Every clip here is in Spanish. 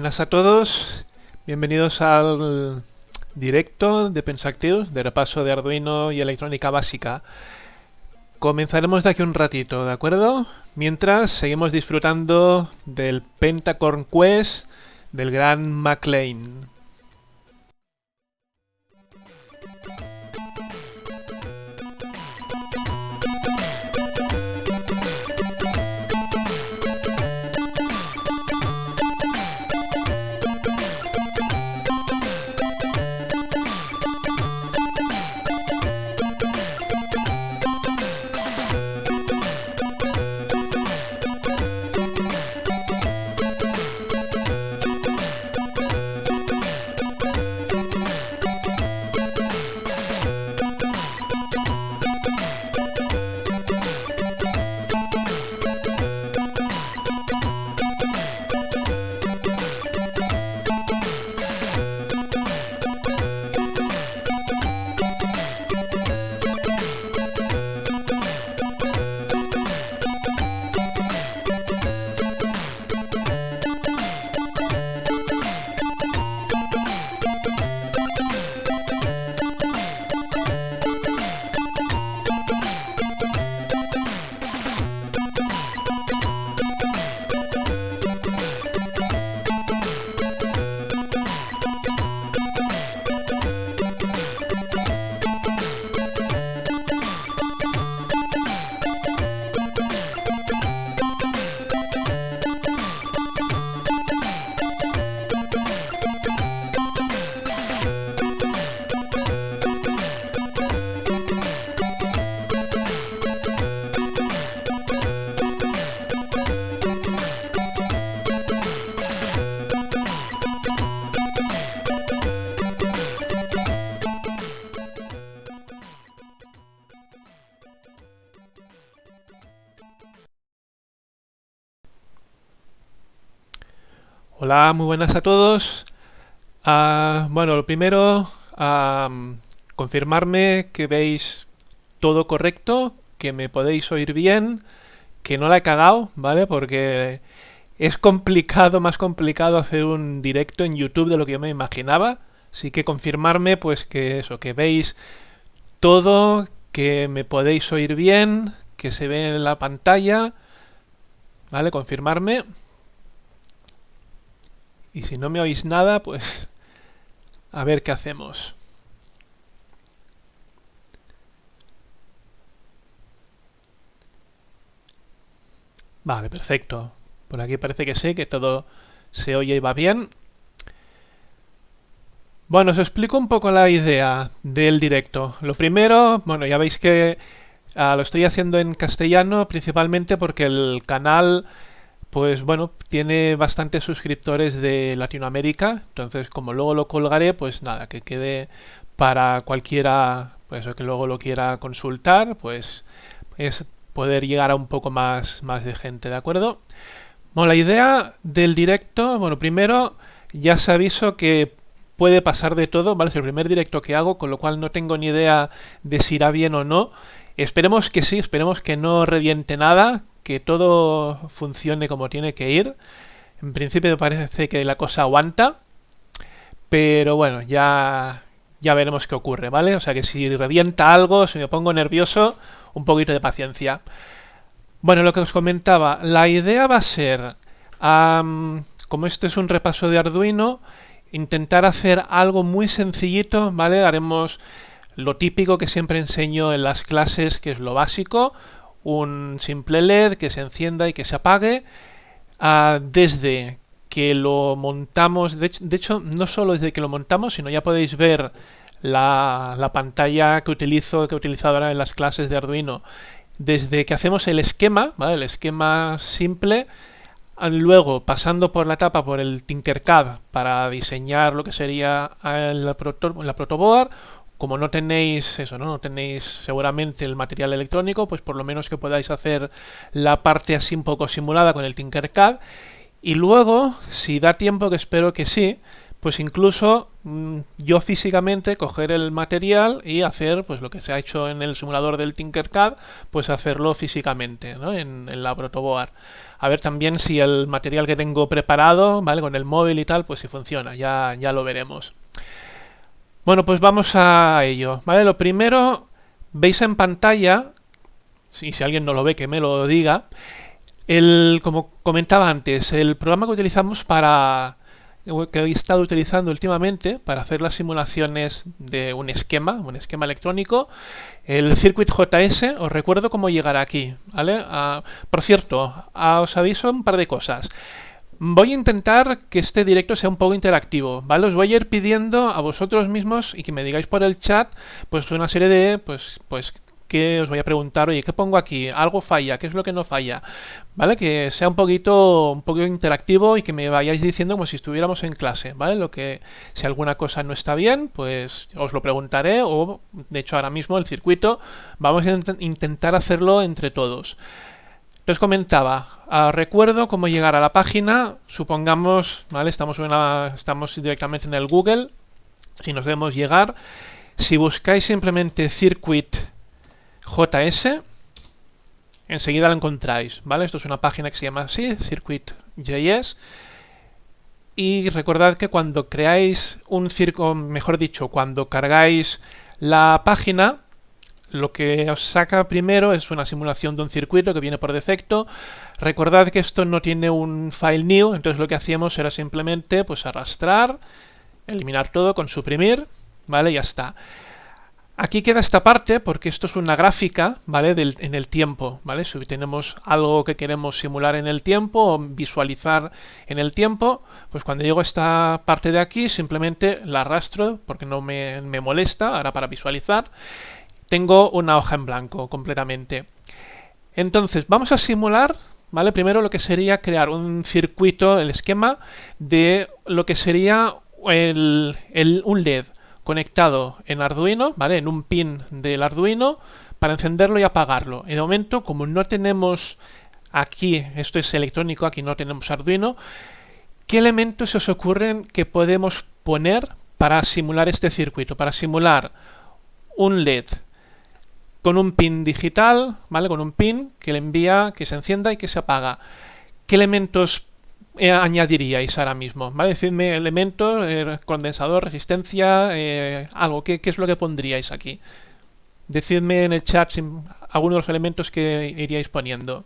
Buenas a todos, bienvenidos al directo de Pensactius, de repaso de Arduino y electrónica básica. Comenzaremos de aquí un ratito, ¿de acuerdo? Mientras seguimos disfrutando del Pentacorn Quest del gran MacLean. Buenas a todos. Ah, bueno, lo primero, confirmarme que veis todo correcto, que me podéis oír bien, que no la he cagado, ¿vale? Porque es complicado, más complicado hacer un directo en YouTube de lo que yo me imaginaba. Así que confirmarme, pues que eso, que veis todo, que me podéis oír bien, que se ve en la pantalla, ¿vale? Confirmarme. Y si no me oís nada, pues a ver qué hacemos. Vale, perfecto. Por aquí parece que sí, que todo se oye y va bien. Bueno, os explico un poco la idea del directo. Lo primero, bueno, ya veis que ah, lo estoy haciendo en castellano principalmente porque el canal pues bueno, tiene bastantes suscriptores de Latinoamérica, entonces como luego lo colgaré, pues nada, que quede para cualquiera, pues que luego lo quiera consultar, pues es poder llegar a un poco más, más de gente, ¿de acuerdo? Bueno, la idea del directo, bueno, primero ya se aviso que puede pasar de todo, ¿vale? Es el primer directo que hago, con lo cual no tengo ni idea de si irá bien o no. Esperemos que sí, esperemos que no reviente nada, que todo funcione como tiene que ir. En principio me parece que la cosa aguanta, pero bueno, ya, ya veremos qué ocurre, ¿vale? O sea que si revienta algo, si me pongo nervioso, un poquito de paciencia. Bueno, lo que os comentaba, la idea va a ser, como este es un repaso de Arduino, intentar hacer algo muy sencillito, ¿vale? Haremos lo típico que siempre enseño en las clases, que es lo básico, un simple LED que se encienda y que se apague ah, desde que lo montamos, de, hecho no solo desde que lo montamos, sino ya podéis ver la, pantalla que utilizo, que he utilizado ahora en las clases de Arduino, desde que hacemos el esquema, el esquema simple, luego pasando por la etapa por el Tinkercad para diseñar lo que sería la, proto, la protoboard, como no tenéis eso, ¿no? tenéis seguramente el material electrónico, pues por lo menos que podáis hacer la parte así un poco simulada con el Tinkercad. Y luego, si da tiempo, que espero que sí, pues incluso mm, yo físicamente coger el material y hacer pues lo que se ha hecho en el simulador del Tinkercad, pues hacerlo físicamente ¿no? en, la protoboard. A ver también si el material que tengo preparado, ¿vale? Con el móvil y tal, pues si funciona, ya, ya lo veremos. Bueno, pues vamos a ello, ¿vale? Lo primero, veis en pantalla, si, si alguien no lo ve que me lo diga, el, como comentaba antes, el programa que utilizamos para que he estado utilizando últimamente para hacer las simulaciones de un esquema, un esquema electrónico, el Circuit JS, os recuerdo cómo llegar aquí, ¿vale? Ah, por cierto, ah, os aviso un par de cosas. Voy a intentar que este directo sea un poco interactivo, ¿vale? Os voy a ir pidiendo a vosotros mismos y que me digáis por el chat, pues una serie de, pues, pues que os voy a preguntar, oye, ¿qué pongo aquí? ¿Algo falla? ¿Qué es lo que no falla? ¿Vale? Que sea un poquito, un poquito interactivo y que me vayáis diciendo como si estuviéramos en clase, ¿vale? Lo que, si alguna cosa no está bien, pues os lo preguntaré o, de hecho, ahora mismo el circuito vamos a intentar hacerlo entre todos. Les comentaba, ah, recuerdo cómo llegar a la página, supongamos, ¿vale? Estamos, estamos directamente en el Google, si nos debemos llegar, si buscáis simplemente circuit JS, enseguida lo encontráis, ¿vale? Esto es una página que se llama así, Circuit.js. Y recordad que cuando creáis un circo, mejor dicho, cuando cargáis la página, lo que os saca primero es una simulación de un circuito que viene por defecto. Recordad que esto no tiene un file new, entonces lo que hacíamos era simplemente pues arrastrar, eliminar todo con suprimir, ¿vale? Ya está. Aquí queda esta parte porque esto es una gráfica, ¿vale? En el tiempo, ¿vale? Si tenemos algo que queremos simular en el tiempo o visualizar en el tiempo, pues cuando llego a esta parte de aquí simplemente la arrastro porque no me, me molesta, ahora para visualizar, tengo una hoja en blanco completamente. Entonces, vamos a simular, ¿vale? Primero lo que sería crear un circuito, el esquema de lo que sería el, un LED conectado en Arduino, ¿vale? En un pin del Arduino para encenderlo y apagarlo. En momento, como no tenemos aquí, esto es electrónico, aquí no tenemos Arduino, ¿qué elementos se os ocurren que podemos poner para simular este circuito? Para simular un LED con un pin digital, ¿vale? Con un pin que le envía, que se encienda y que se apaga. ¿Qué elementos eh, añadiríais ahora mismo? ¿Vale? Decidme elementos, eh, condensador, resistencia, eh, algo. ¿Qué, es lo que pondríais aquí? Decidme en el chat algunos de los elementos que iríais poniendo.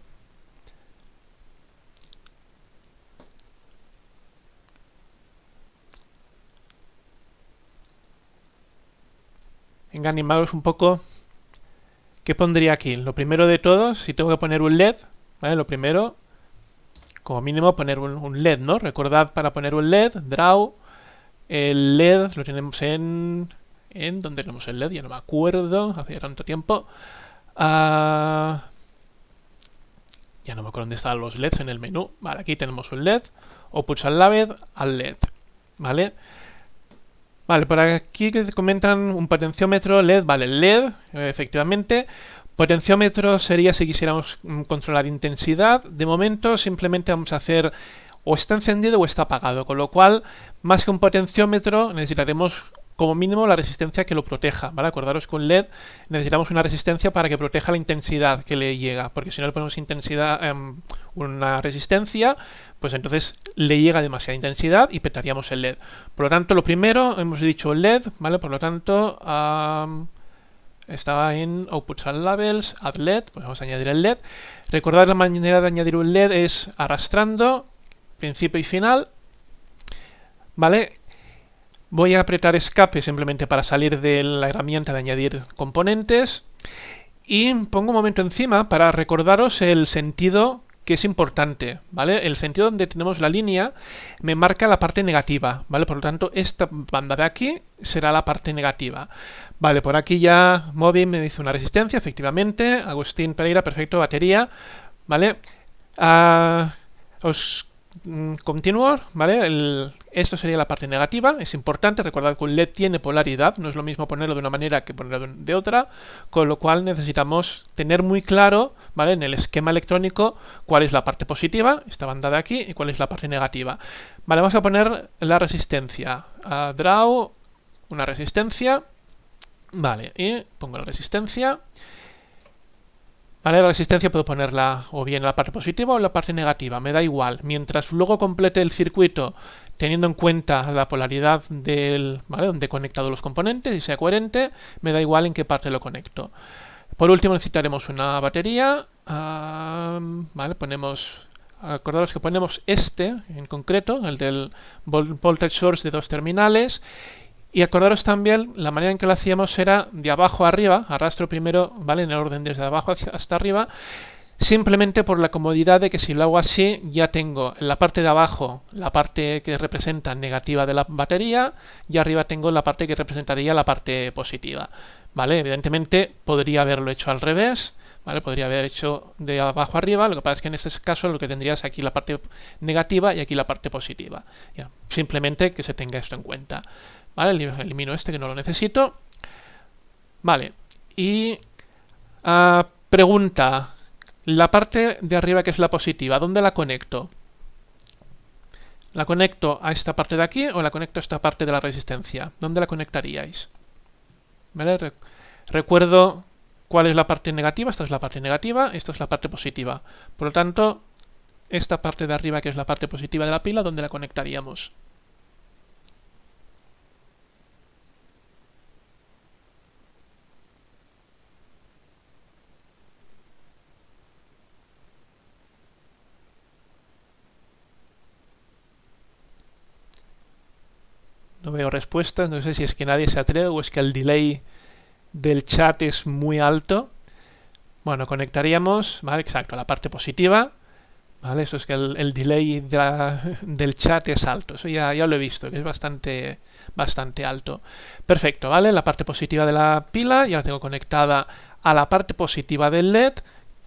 Venga, animaros un poco. ¿Qué pondría aquí? Lo primero de todo, si tengo que poner un LED, ¿vale? Lo primero, como mínimo poner un, LED, ¿no? Recordad para poner un LED, draw, el LED lo tenemos en... ¿En dónde tenemos el LED? Ya no me acuerdo, hace tanto tiempo. Ah, ya no me acuerdo dónde están los LEDs en el menú. Vale, aquí tenemos un LED, o pulsar la LED al LED, ¿vale? Vale, por aquí comentan un potenciómetro LED, vale, LED, efectivamente, Potenciómetro sería si quisiéramos mm, controlar intensidad. De momento simplemente vamos a hacer o está encendido o está apagado, con lo cual más que un potenciómetro necesitaremos como mínimo la resistencia que lo proteja, ¿vale? Acordaros que un LED necesitamos una resistencia para que proteja la intensidad que le llega, porque si no le ponemos intensidad, em, una resistencia, pues entonces le llega demasiada intensidad y petaríamos el LED. Por lo tanto, lo primero, hemos dicho LED, ¿vale? Por lo tanto, estaba en Outputs and Labels, Add LED, pues vamos a añadir el LED. Recordad la manera de añadir un LED es arrastrando, principio y final. ¿Vale? Voy a apretar escape simplemente para salir de la herramienta de añadir componentes. Y pongo un momento encima para recordaros el sentido que es importante, ¿vale? El sentido donde tenemos la línea me marca la parte negativa, ¿vale? Por lo tanto, esta banda de aquí será la parte negativa. Vale, por aquí ya Moby me dice una resistencia, efectivamente. Agustín Pereira, perfecto, batería. Vale. Ah, os mm, continuo, ¿vale? esto sería la parte negativa, es importante, recordad que un LED tiene polaridad, no es lo mismo ponerlo de una manera que ponerlo de otra, con lo cual necesitamos tener muy claro, ¿vale? En el esquema electrónico cuál es la parte positiva, esta banda de aquí, y cuál es la parte negativa. Vale, vamos a poner la resistencia, a draw, una resistencia, vale, y pongo la resistencia, ¿Vale? La resistencia puedo ponerla o bien en la parte positiva o en la parte negativa, me da igual. Mientras luego complete el circuito teniendo en cuenta la polaridad del, ¿vale? donde he conectado los componentes y sea coherente, me da igual en qué parte lo conecto. Por último necesitaremos una batería, ¿vale? Ponemos, acordaros que ponemos este en concreto, el del voltage source de dos terminales, y acordaros también, la manera en que lo hacíamos era de abajo a arriba, arrastro primero, ¿vale? En el orden desde abajo hasta arriba, simplemente por la comodidad de que si lo hago así, ya tengo en la parte de abajo la parte que representa negativa de la batería, y arriba tengo la parte que representaría la parte positiva, ¿vale? Evidentemente podría haberlo hecho al revés, ¿vale? Podría haber hecho de abajo arriba, lo que pasa es que en este caso lo que tendrías aquí la parte negativa y aquí la parte positiva. Ya, simplemente que se tenga esto en cuenta. Elimino este que no lo necesito. Vale. Y ah, pregunta, la parte de arriba que es la positiva, ¿dónde la conecto? ¿La conecto a esta parte de aquí o la conecto a esta parte de la resistencia? ¿Dónde la conectaríais? ¿Vale? recuerdo cuál es la parte negativa. Esta es la parte negativa, esta es la parte positiva. Por lo tanto, esta parte de arriba que es la parte positiva de la pila, ¿dónde la conectaríamos? No veo respuestas, no sé si es que nadie se atreve o es que el delay del chat es muy alto. Bueno, conectaríamos, ¿vale? Exacto, la parte positiva. ¿Vale? Eso es que el, delay del chat es alto. Eso ya, ya lo he visto, que es bastante, bastante alto. Perfecto, ¿vale? La parte positiva de la pila ya la tengo conectada a la parte positiva del LED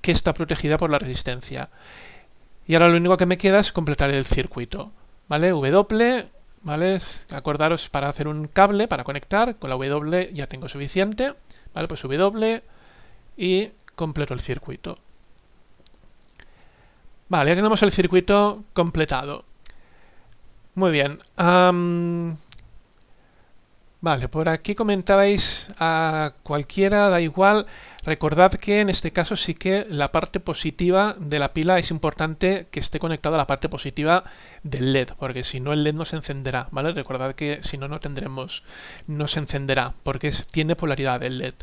que está protegida por la resistencia. Y ahora lo único que me queda es completar el circuito. ¿Vale? W, ¿vale? Acordaros para hacer un cable, para conectar, con la W ya tengo suficiente, ¿vale? Pues W y completo el circuito. Vale, ya tenemos el circuito completado. Muy bien. vale, por aquí comentabais a cualquiera, da igual, Recordad que en este caso sí que la parte positiva de la pila es importante que esté conectada a la parte positiva del LED, porque si no el LED no se encenderá, ¿vale? Recordad que si no, no tendremos, no se encenderá, porque tiene polaridad el LED.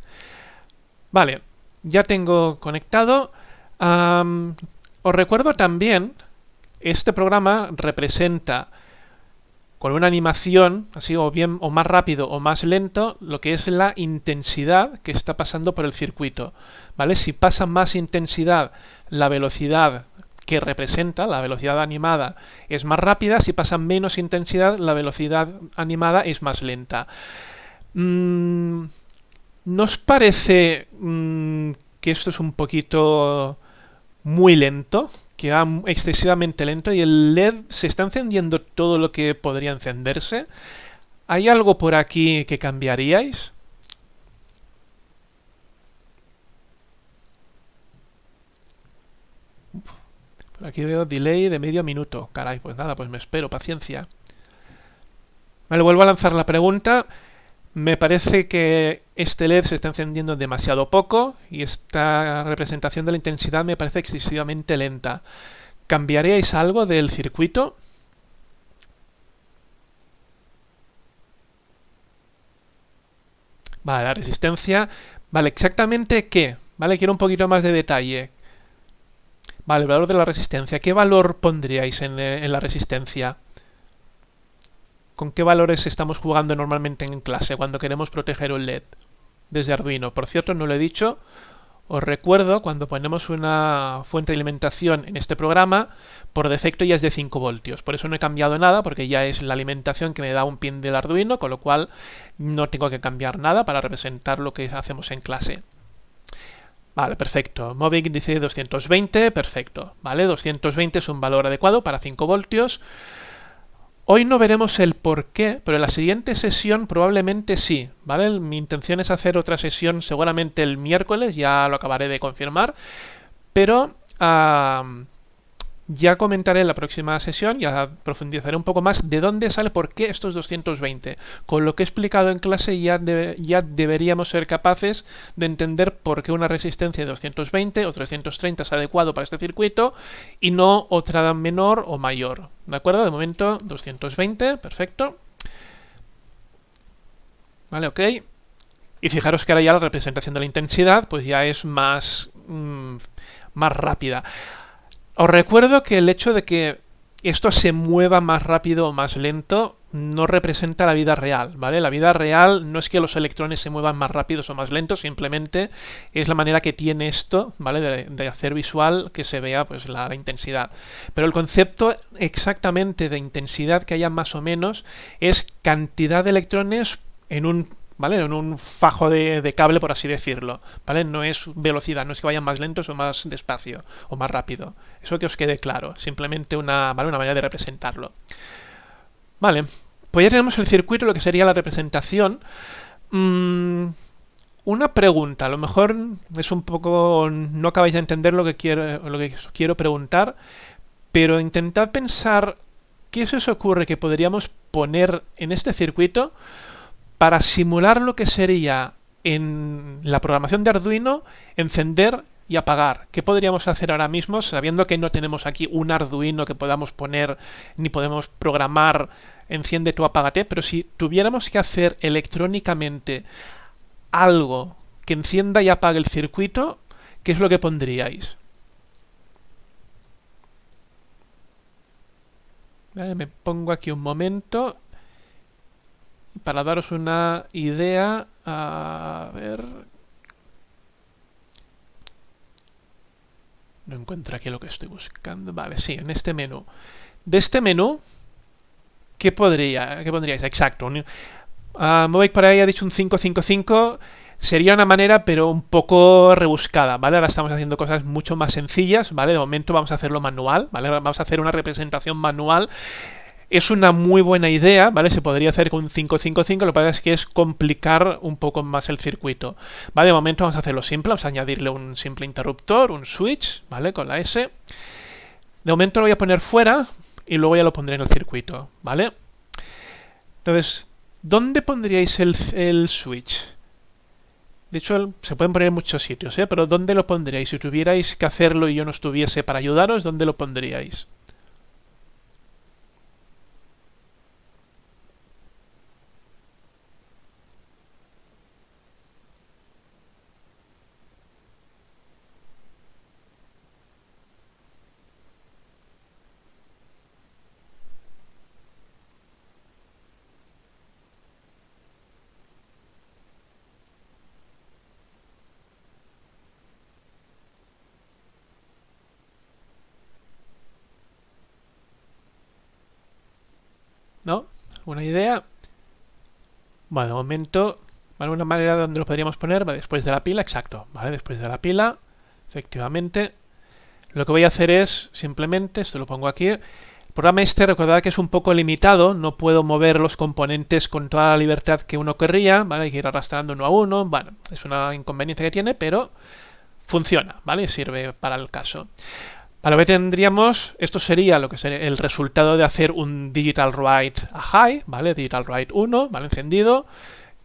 Vale, ya tengo conectado. os recuerdo también, este programa representa con una animación, así o bien o más rápido o más lento, lo que es la intensidad que está pasando por el circuito. ¿Vale? Si pasa más intensidad, la velocidad que representa, la velocidad animada, es más rápida, si pasa menos intensidad, la velocidad animada es más lenta. Mm, ¿Nos parece mm, que esto es un poquito muy lento? que va excesivamente lento y el LED se está encendiendo todo lo que podría encenderse. ¿Hay algo por aquí que cambiaríais? Por aquí veo delay de medio minuto. Caray, pues nada, pues me espero, paciencia. Me vuelvo a lanzar la pregunta. Me parece que este LED se está encendiendo demasiado poco y esta representación de la intensidad me parece excesivamente lenta. ¿Cambiaríais algo del circuito? Vale, la resistencia. Vale, ¿exactamente qué? Vale, quiero un poquito más de detalle. Vale, el valor de la resistencia. ¿Qué valor pondríais en, en la resistencia? ¿Con qué valores estamos jugando normalmente en clase cuando queremos proteger un LED desde Arduino? Por cierto, no lo he dicho, os recuerdo, cuando ponemos una fuente de alimentación en este programa, por defecto ya es de 5 voltios. Por eso no he cambiado nada, porque ya es la alimentación que me da un pin del Arduino, con lo cual no tengo que cambiar nada para representar lo que hacemos en clase. Vale, perfecto. Movic dice 220, perfecto. Vale, 220 es un valor adecuado para 5 voltios. Hoy no veremos el por qué, pero en la siguiente sesión probablemente sí, ¿vale? Mi intención es hacer otra sesión seguramente el miércoles, ya lo acabaré de confirmar, pero ya comentaré en la próxima sesión, ya profundizaré un poco más de dónde sale, por qué estos 220. Con lo que he explicado en clase ya, ya deberíamos ser capaces de entender por qué una resistencia de 220 o 330 es adecuado para este circuito y no otra menor o mayor. ¿De acuerdo? De momento 220, perfecto. Vale, ok. Y fijaros que ahora ya la representación de la intensidad pues ya es más, mm, más rápida. Os recuerdo que el hecho de que esto se mueva más rápido o más lento no representa la vida real, ¿vale? La vida real no es que los electrones se muevan más rápidos o más lentos, simplemente es la manera que tiene esto, ¿vale? De, hacer visual que se vea pues la, la, intensidad. Pero el concepto exactamente de intensidad que haya más o menos es cantidad de electrones en un ¿vale? En un fajo de, cable, por así decirlo, ¿vale? No es velocidad, no es que vayan más lentos o más despacio o más rápido. Eso que os quede claro, simplemente una, ¿vale? una manera de representarlo. Vale, pues ya tenemos el circuito, lo que sería la representación. Mm, una pregunta, a lo mejor es un poco... no acabáis de entender lo que quiero, lo que quiero preguntar, pero intentad pensar qué se os ocurre que podríamos poner en este circuito para simular lo que sería en la programación de Arduino encender y apagar. ¿Qué podríamos hacer ahora mismo sabiendo que no tenemos aquí un Arduino que podamos poner ni podemos programar enciende tu apágate? Pero si tuviéramos que hacer electrónicamente algo que encienda y apague el circuito, ¿qué es lo que pondríais? me pongo aquí un momento para daros una idea, a ver... No encuentro aquí lo que estoy buscando. Vale, sí, en este menú. De este menú, ¿qué podría, qué pondríais? Exacto. Uh, por ahí ha dicho un 555. Sería una manera, pero un poco rebuscada, ¿vale? Ahora estamos haciendo cosas mucho más sencillas, ¿vale? De momento vamos a hacerlo manual, ¿vale? Vamos a hacer una representación manual es una muy buena idea, ¿vale? Se podría hacer con un 555, lo que pasa es que es complicar un poco más el circuito. ¿Vale? De momento vamos a hacerlo simple, vamos a añadirle un simple interruptor, un switch, ¿vale? Con la S. De momento lo voy a poner fuera y luego ya lo pondré en el circuito, ¿vale? Entonces, ¿dónde pondríais el, el switch? De hecho, se pueden poner en muchos sitios, ¿eh? Pero ¿dónde lo pondríais? Si tuvierais que hacerlo y yo no estuviese para ayudaros, ¿dónde lo pondríais? ¿No? ¿Una idea? Bueno, de momento, ¿vale? Una manera donde lo podríamos poner, después de la pila, exacto, ¿vale? Después de la pila, efectivamente. Lo que voy a hacer es, simplemente, esto lo pongo aquí, el programa este, recordad que es un poco limitado, no puedo mover los componentes con toda la libertad que uno querría, ¿vale? Hay que ir arrastrando uno a uno, bueno, es una inconveniencia que tiene, pero funciona, ¿vale? Sirve para el caso. Para lo que tendríamos, esto sería lo que sería el resultado de hacer un digital write a high, ¿vale? Digital write 1, ¿vale? Encendido.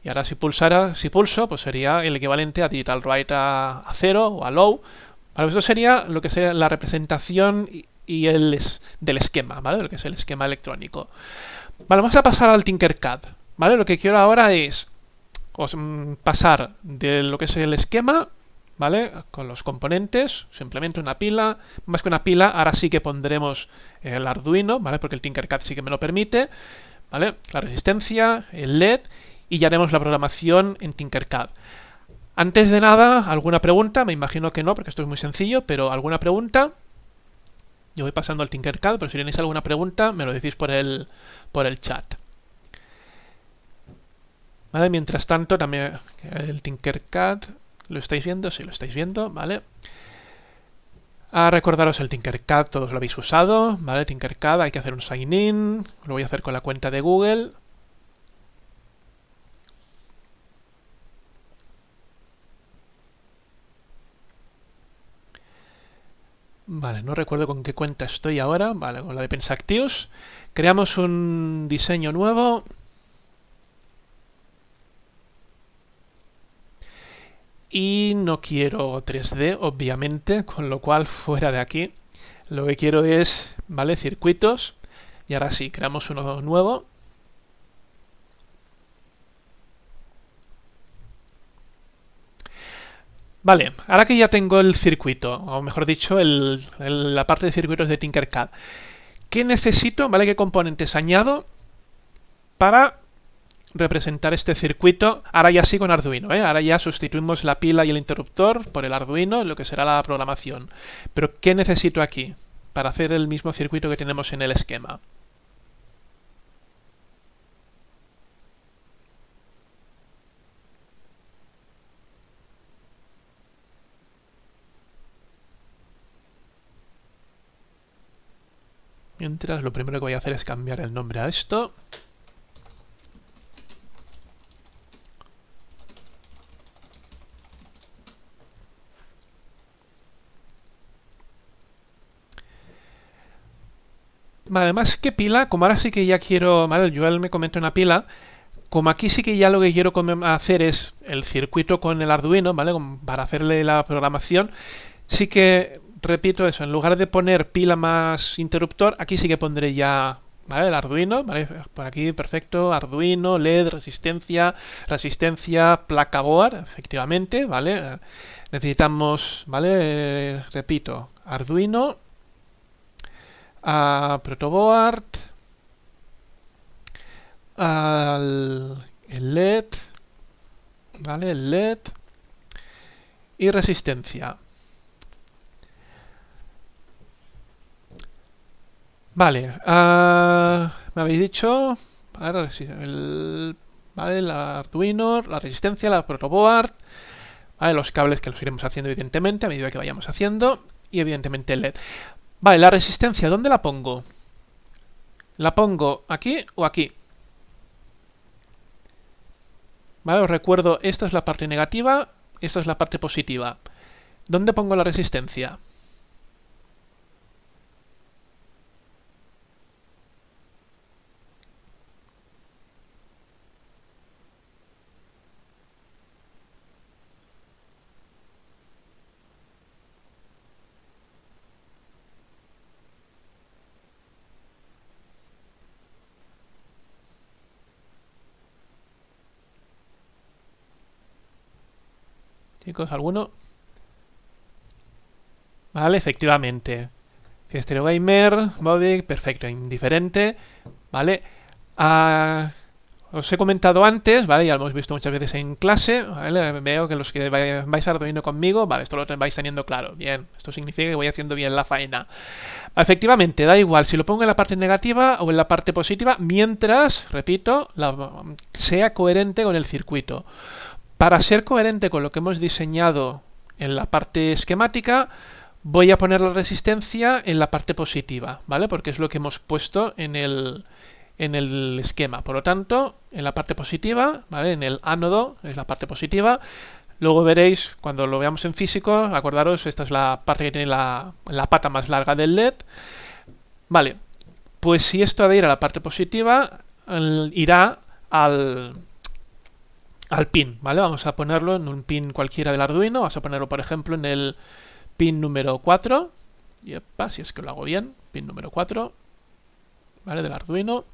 Y ahora si pulsara, si pulso, pues sería el equivalente a digital write a, 0 o a low. Vale, esto sería lo que sería la representación y, el del esquema, ¿vale? Lo que es el esquema electrónico. Vale, vamos a pasar al Tinkercad, ¿vale? Lo que quiero ahora es mm, pasar de lo que es el esquema ¿vale? Con los componentes, simplemente una pila, más que una pila, ahora sí que pondremos el Arduino, ¿vale? Porque el Tinkercad sí que me lo permite, ¿vale? La resistencia, el LED y ya haremos la programación en Tinkercad. Antes de nada, ¿alguna pregunta? Me imagino que no, porque esto es muy sencillo, pero ¿alguna pregunta? Yo voy pasando al Tinkercad, pero si tenéis alguna pregunta, me lo decís por el, por el chat. ¿Vale? Mientras tanto, también el Tinkercad ¿Lo estáis viendo? Sí, lo estáis viendo, ¿vale? A recordaros el Tinkercad, todos lo habéis usado, ¿vale? Tinkercad, hay que hacer un sign in, lo voy a hacer con la cuenta de Google. Vale, no recuerdo con qué cuenta estoy ahora, vale, con la de Pensactius. Creamos un diseño nuevo, y no quiero 3D obviamente con lo cual fuera de aquí lo que quiero es vale circuitos y ahora sí creamos uno nuevo Vale, ahora que ya tengo el circuito, o mejor dicho, el, la parte de circuitos de Tinkercad, ¿qué necesito? ¿Vale? ¿Qué componentes añado para representar este circuito, ahora ya sí con Arduino, ¿eh? ahora ya sustituimos la pila y el interruptor por el Arduino, lo que será la programación. Pero ¿qué necesito aquí para hacer el mismo circuito que tenemos en el esquema? Mientras, lo primero que voy a hacer es cambiar el nombre a esto. Además que pila, como ahora sí que ya quiero, vale, Joel me comenta una pila, como aquí sí que ya lo que quiero hacer es el circuito con el Arduino, ¿vale? Para hacerle la programación, sí que, repito eso, en lugar de poner pila más interruptor, aquí sí que pondré ya, ¿vale? El Arduino, ¿vale? Por aquí, perfecto, Arduino, LED, resistencia, resistencia, placa board, efectivamente, ¿vale? Necesitamos, ¿vale? repito, Arduino, a protoboard, al LED, ¿vale? El LED y resistencia. Vale, uh, me habéis dicho el, ¿vale? el Arduino, la resistencia, la protoboard, ¿vale? los cables que los iremos haciendo evidentemente a medida que vayamos haciendo y evidentemente el LED. Vale, la resistencia, ¿dónde la pongo? ¿La pongo aquí o aquí? Vale, os recuerdo, esta es la parte negativa, esta es la parte positiva. ¿Dónde pongo la resistencia? ¿Alguno? Vale, efectivamente. Stereo Gamer, Bobby, perfecto, indiferente. Vale. Ah, os he comentado antes, ¿vale? Ya lo hemos visto muchas veces en clase, ¿vale? Veo que los que vais Arduino conmigo, vale, esto lo vais teniendo claro. Bien, esto significa que voy haciendo bien la faena. Efectivamente, da igual si lo pongo en la parte negativa o en la parte positiva, mientras, repito, sea coherente con el circuito. Para ser coherente con lo que hemos diseñado en la parte esquemática, voy a poner la resistencia en la parte positiva, ¿vale? Porque es lo que hemos puesto en el, en el esquema. Por lo tanto, en la parte positiva, ¿vale? En el ánodo es la parte positiva. Luego veréis, cuando lo veamos en físico, acordaros, esta es la parte que tiene la, la pata más larga del LED. Vale, pues si esto ha de ir a la parte positiva, irá al, al pin, ¿vale? Vamos a ponerlo en un pin cualquiera del Arduino, vamos a ponerlo por ejemplo en el pin número 4, y si es que lo hago bien, pin número 4, ¿vale? Del Arduino.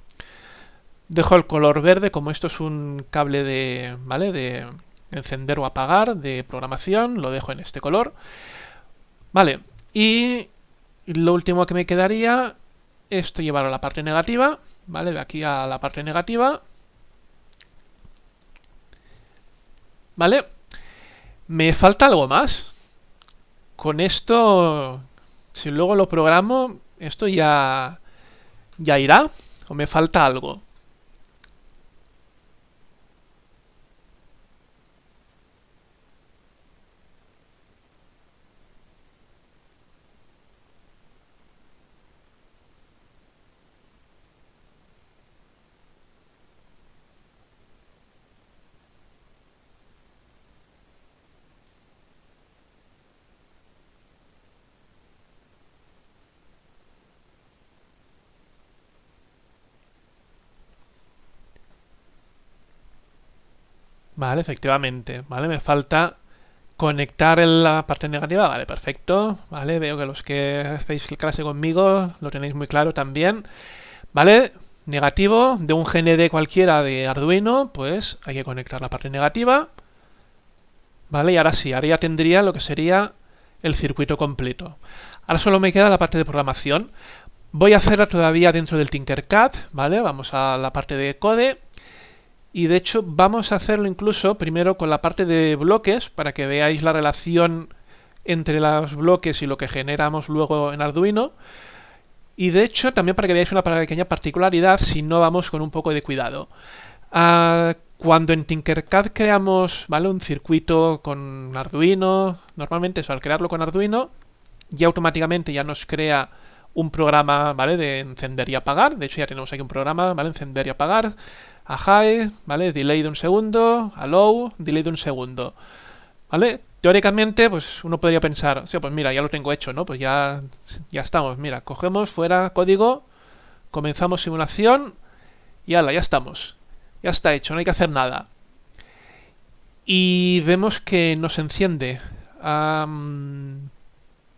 Dejo el color verde, como esto es un cable de, ¿vale? De encender o apagar, de programación, lo dejo en este color. Vale, y lo último que me quedaría, esto llevarlo a la parte negativa, ¿vale? De aquí a la parte negativa, ¿Vale? Me falta algo más. Con esto, si luego lo programo, esto ya, ya irá. ¿O me falta algo? Vale, efectivamente. Vale, me falta conectar la parte negativa. Vale, perfecto. Vale, veo que los que hacéis clase conmigo lo tenéis muy claro también. Vale, negativo de un GND cualquiera de Arduino, pues hay que conectar la parte negativa. Vale, y ahora sí, ahora ya tendría lo que sería el circuito completo. Ahora solo me queda la parte de programación. Voy a hacerla todavía dentro del Tinkercad, ¿vale? Vamos a la parte de code. Y de hecho vamos a hacerlo incluso primero con la parte de bloques para que veáis la relación entre los bloques y lo que generamos luego en Arduino. Y de hecho también para que veáis una pequeña particularidad si no vamos con un poco de cuidado. Ah, cuando en Tinkercad creamos ¿vale? un circuito con Arduino, normalmente eso, al crearlo con Arduino, ya automáticamente ya nos crea un programa ¿vale? de encender y apagar. De hecho ya tenemos aquí un programa, ¿vale? Encender y apagar. A high, ¿vale? Delay de un segundo. A low, delay de un segundo. ¿Vale? Teóricamente, pues uno podría pensar, o pues mira, ya lo tengo hecho, ¿no? Pues ya, ya estamos. Mira, cogemos fuera código, comenzamos simulación y ala, ya estamos. Ya está hecho, no hay que hacer nada. Y vemos que nos enciende.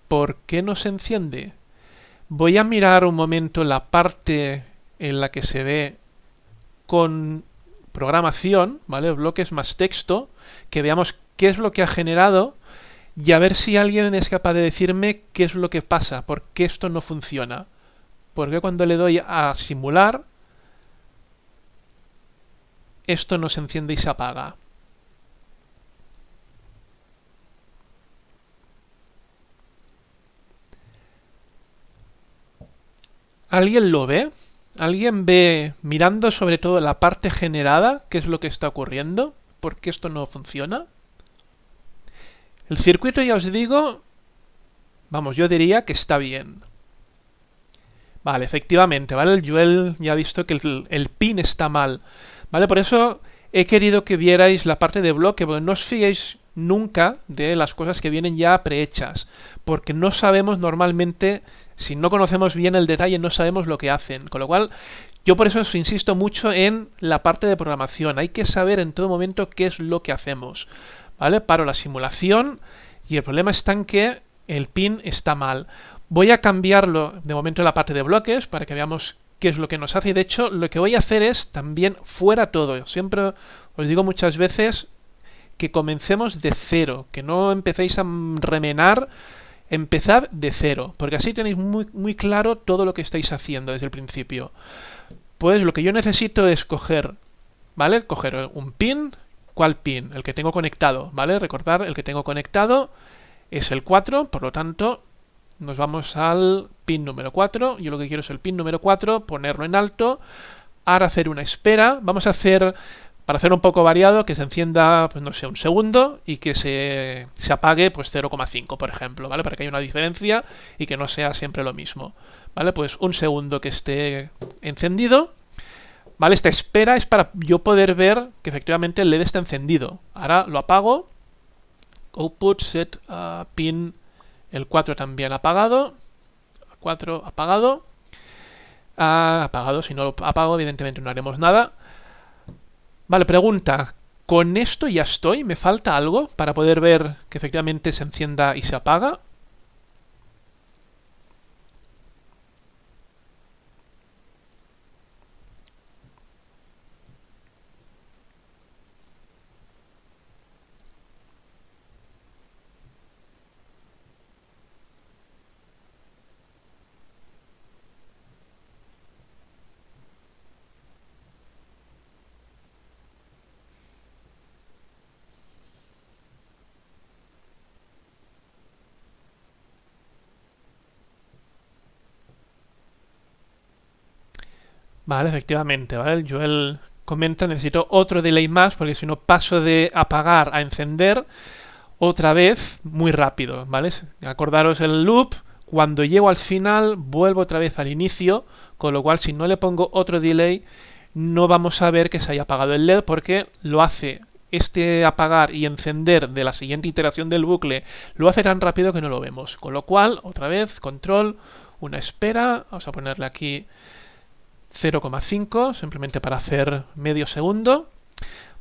¿Por qué nos enciende? Voy a mirar un momento la parte en la que se ve con programación, ¿vale? Bloques más texto, que veamos qué es lo que ha generado y a ver si alguien es capaz de decirme qué es lo que pasa, por qué esto no funciona. Porque cuando le doy a simular, esto no se enciende y se apaga. ¿Alguien lo ve? ¿Alguien ve, mirando sobre todo la parte generada, qué es lo que está ocurriendo? ¿Por qué esto no funciona? El circuito, ya os digo, vamos, yo diría que está bien. Vale, efectivamente, ¿vale? El Joel ya ha visto que el, pin está mal. ¿Vale? Por eso he querido que vierais la parte de bloque, porque no os fiéis nunca de las cosas que vienen ya prehechas, porque no sabemos normalmente, si no conocemos bien el detalle, no sabemos lo que hacen. Con lo cual, yo por eso insisto mucho en la parte de programación. Hay que saber en todo momento qué es lo que hacemos. ¿Vale? Paro la simulación y el problema está en que el pin está mal. Voy a cambiarlo de momento en la parte de bloques para que veamos qué es lo que nos hace. Y de hecho, lo que voy a hacer es también fuera todo. Siempre os digo muchas veces que comencemos de cero, que no empecéis a remenar, empezad de cero, porque así tenéis muy, muy claro todo lo que estáis haciendo desde el principio. Pues lo que yo necesito es coger, ¿vale? Coger un pin, ¿cuál pin? El que tengo conectado, ¿vale? Recordar, el que tengo conectado es el 4, por lo tanto, nos vamos al pin número 4. Yo lo que quiero es el pin número 4, ponerlo en alto. Ahora hacer una espera. Vamos a hacer, para hacer un poco variado, que se encienda, pues no sé, un segundo y que se, se apague pues 0,5, por ejemplo, ¿vale? Para que haya una diferencia y que no sea siempre lo mismo. ¿Vale? Pues un segundo que esté encendido. ¿Vale? Esta espera es para yo poder ver que efectivamente el LED está encendido. Ahora lo apago. Output set uh, pin el 4 también apagado. 4 apagado. Ah, apagado, si no lo apago evidentemente no haremos nada. Vale, pregunta. ¿Con esto ya estoy? ¿Me falta algo para poder ver que efectivamente se encienda y se apaga? Vale, efectivamente, ¿vale? Joel comenta, necesito otro delay más porque si no paso de apagar a encender otra vez muy rápido, ¿vale? Acordaros el loop, cuando llego al final vuelvo otra vez al inicio, con lo cual si no le pongo otro delay no vamos a ver que se haya apagado el LED porque lo hace este apagar y encender de la siguiente iteración del bucle lo hace tan rápido que no lo vemos. Con lo cual, otra vez, control, una espera, vamos a ponerle aquí 0,5 simplemente para hacer medio segundo.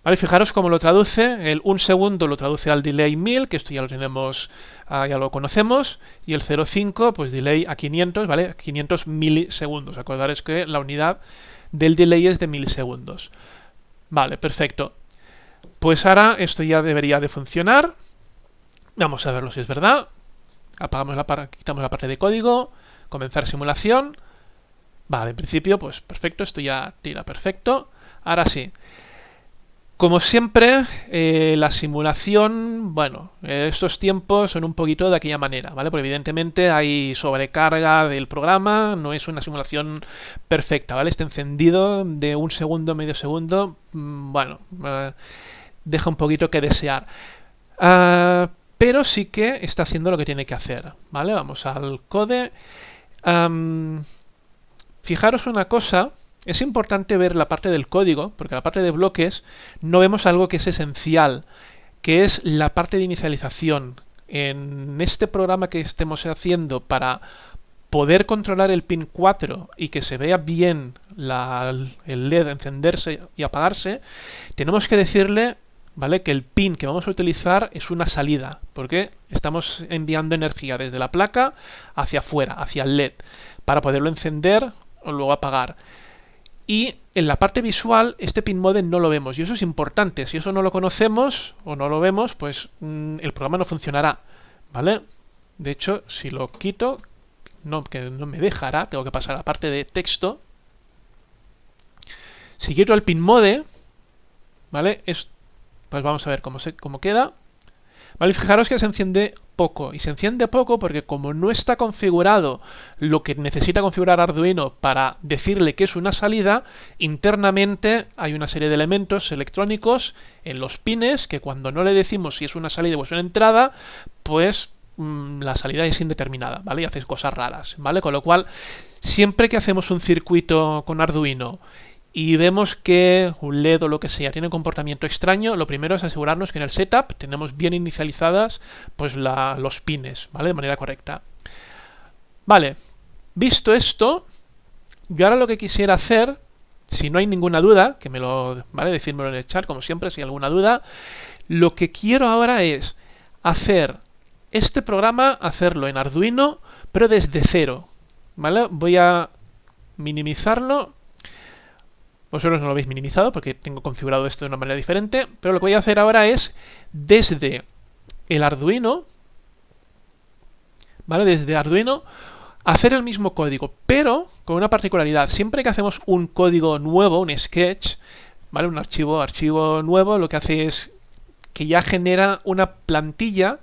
¿Vale? Fijaros cómo lo traduce. El un segundo lo traduce al delay 1000, que esto ya lo tenemos, ah, ya lo conocemos. Y el 0,5, pues delay a 500, ¿vale? 500 milisegundos. Acordaros que la unidad del delay es de milisegundos. Vale, perfecto. Pues ahora esto ya debería de funcionar. Vamos a verlo si es verdad. Apagamos la quitamos la parte de código. Comenzar simulación. Vale, en principio, pues perfecto. Esto ya tira perfecto. Ahora sí. Como siempre, eh, la simulación, bueno, estos tiempos son un poquito de aquella manera, ¿vale? Porque evidentemente hay sobrecarga del programa, no es una simulación perfecta, ¿vale? Este encendido de un segundo, medio segundo, mm, bueno, eh, deja un poquito que desear. Ah, pero sí que está haciendo lo que tiene que hacer, ¿vale? Vamos al code. Fijaros una cosa es importante ver la parte del código, porque la parte de bloques no vemos algo que es esencial, que es la parte de inicialización. En este programa que estemos haciendo para poder controlar el pin 4 y que se vea bien el LED encenderse y apagarse, tenemos que decirle ¿vale? que el pin que vamos a utilizar es una salida, porque estamos enviando energía desde la placa hacia afuera, hacia el LED, para poderlo encender o luego apagar. Y en la parte visual, este pin modem no lo vemos. Y eso es importante. Si eso no lo conocemos o no lo vemos, pues mm, el programa no funcionará. ¿Vale? De hecho, si lo quito, no, que no me dejará. Tengo que pasar a la parte de texto. Si quito el pin mode, ¿vale? Es, pues vamos a ver cómo, se, cómo queda. ¿Vale? Fijaros que se enciende poco. Y se enciende poco porque como no está configurado lo que necesita configurar Arduino para decirle que es una salida, internamente hay una serie de elementos electrónicos en los pines que cuando no le decimos si es una salida o es una entrada, pues mm, la salida es indeterminada, ¿vale? Y hace cosas raras, ¿vale? Con lo cual, siempre que hacemos un circuito con Arduino y vemos que un LED o lo que sea tiene un comportamiento extraño, lo primero es asegurarnos que en el setup tenemos bien inicializadas pues los pines, ¿vale? De manera correcta. Vale, visto esto, yo ahora lo que quisiera hacer, si no hay ninguna duda, que me lo, ¿vale? Decírmelo en el chat, como siempre, si hay alguna duda, lo que quiero ahora es hacer este programa, hacerlo en Arduino, pero desde cero, ¿vale? Voy a minimizarlo vosotros no lo habéis minimizado porque tengo configurado esto de una manera diferente, pero lo que voy a hacer ahora es desde el Arduino, ¿vale? Desde Arduino hacer el mismo código, pero con una particularidad. Siempre que hacemos un código nuevo, un sketch, ¿vale? Un archivo, archivo nuevo, lo que hace es que ya genera una plantilla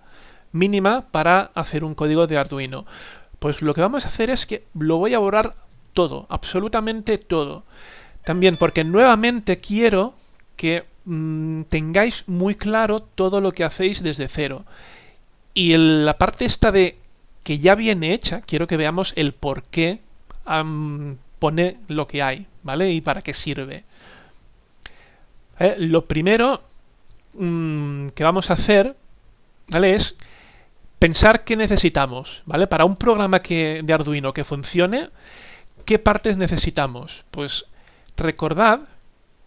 mínima para hacer un código de Arduino. Pues lo que vamos a hacer es que lo voy a borrar todo, absolutamente todo. También porque nuevamente quiero que mm, tengáis muy claro todo lo que hacéis desde cero. Y la parte esta de que ya viene hecha, quiero que veamos el por qué pone lo que hay, ¿vale? Y para qué sirve. Eh, lo primero mm, que vamos a hacer, ¿vale? Es pensar qué necesitamos, ¿vale? Para un programa que, de Arduino que funcione, ¿qué partes necesitamos? Pues recordad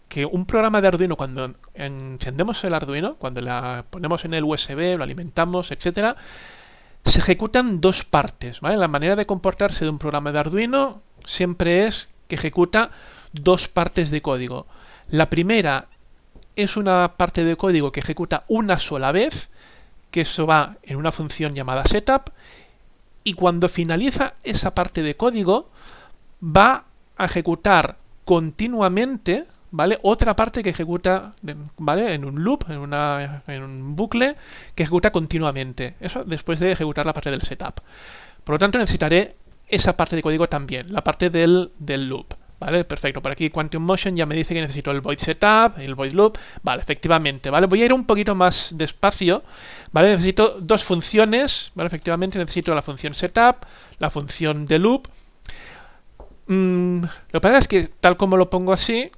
que un programa de Arduino, cuando encendemos el Arduino, cuando la ponemos en el USB, lo alimentamos, etcétera, se ejecutan dos partes. ¿vale? La manera de comportarse de un programa de Arduino siempre es que ejecuta dos partes de código. La primera es una parte de código que ejecuta una sola vez, que eso va en una función llamada setup, y cuando finaliza esa parte de código, va a ejecutar continuamente, ¿vale? Otra parte que ejecuta, ¿vale? En un loop, en, una, un bucle, que ejecuta continuamente. Eso después de ejecutar la parte del setup. Por lo tanto, necesitaré esa parte de código también, la parte del, del loop. ¿Vale? Perfecto. Por aquí Quantum Motion ya me dice que necesito el void setup, el void loop. Vale, efectivamente. ¿Vale? Voy a ir un poquito más despacio. ¿Vale? Necesito dos funciones. ¿Vale? Efectivamente necesito la función setup, la función de loop Mm, lo que pasa es que tal como lo pongo así,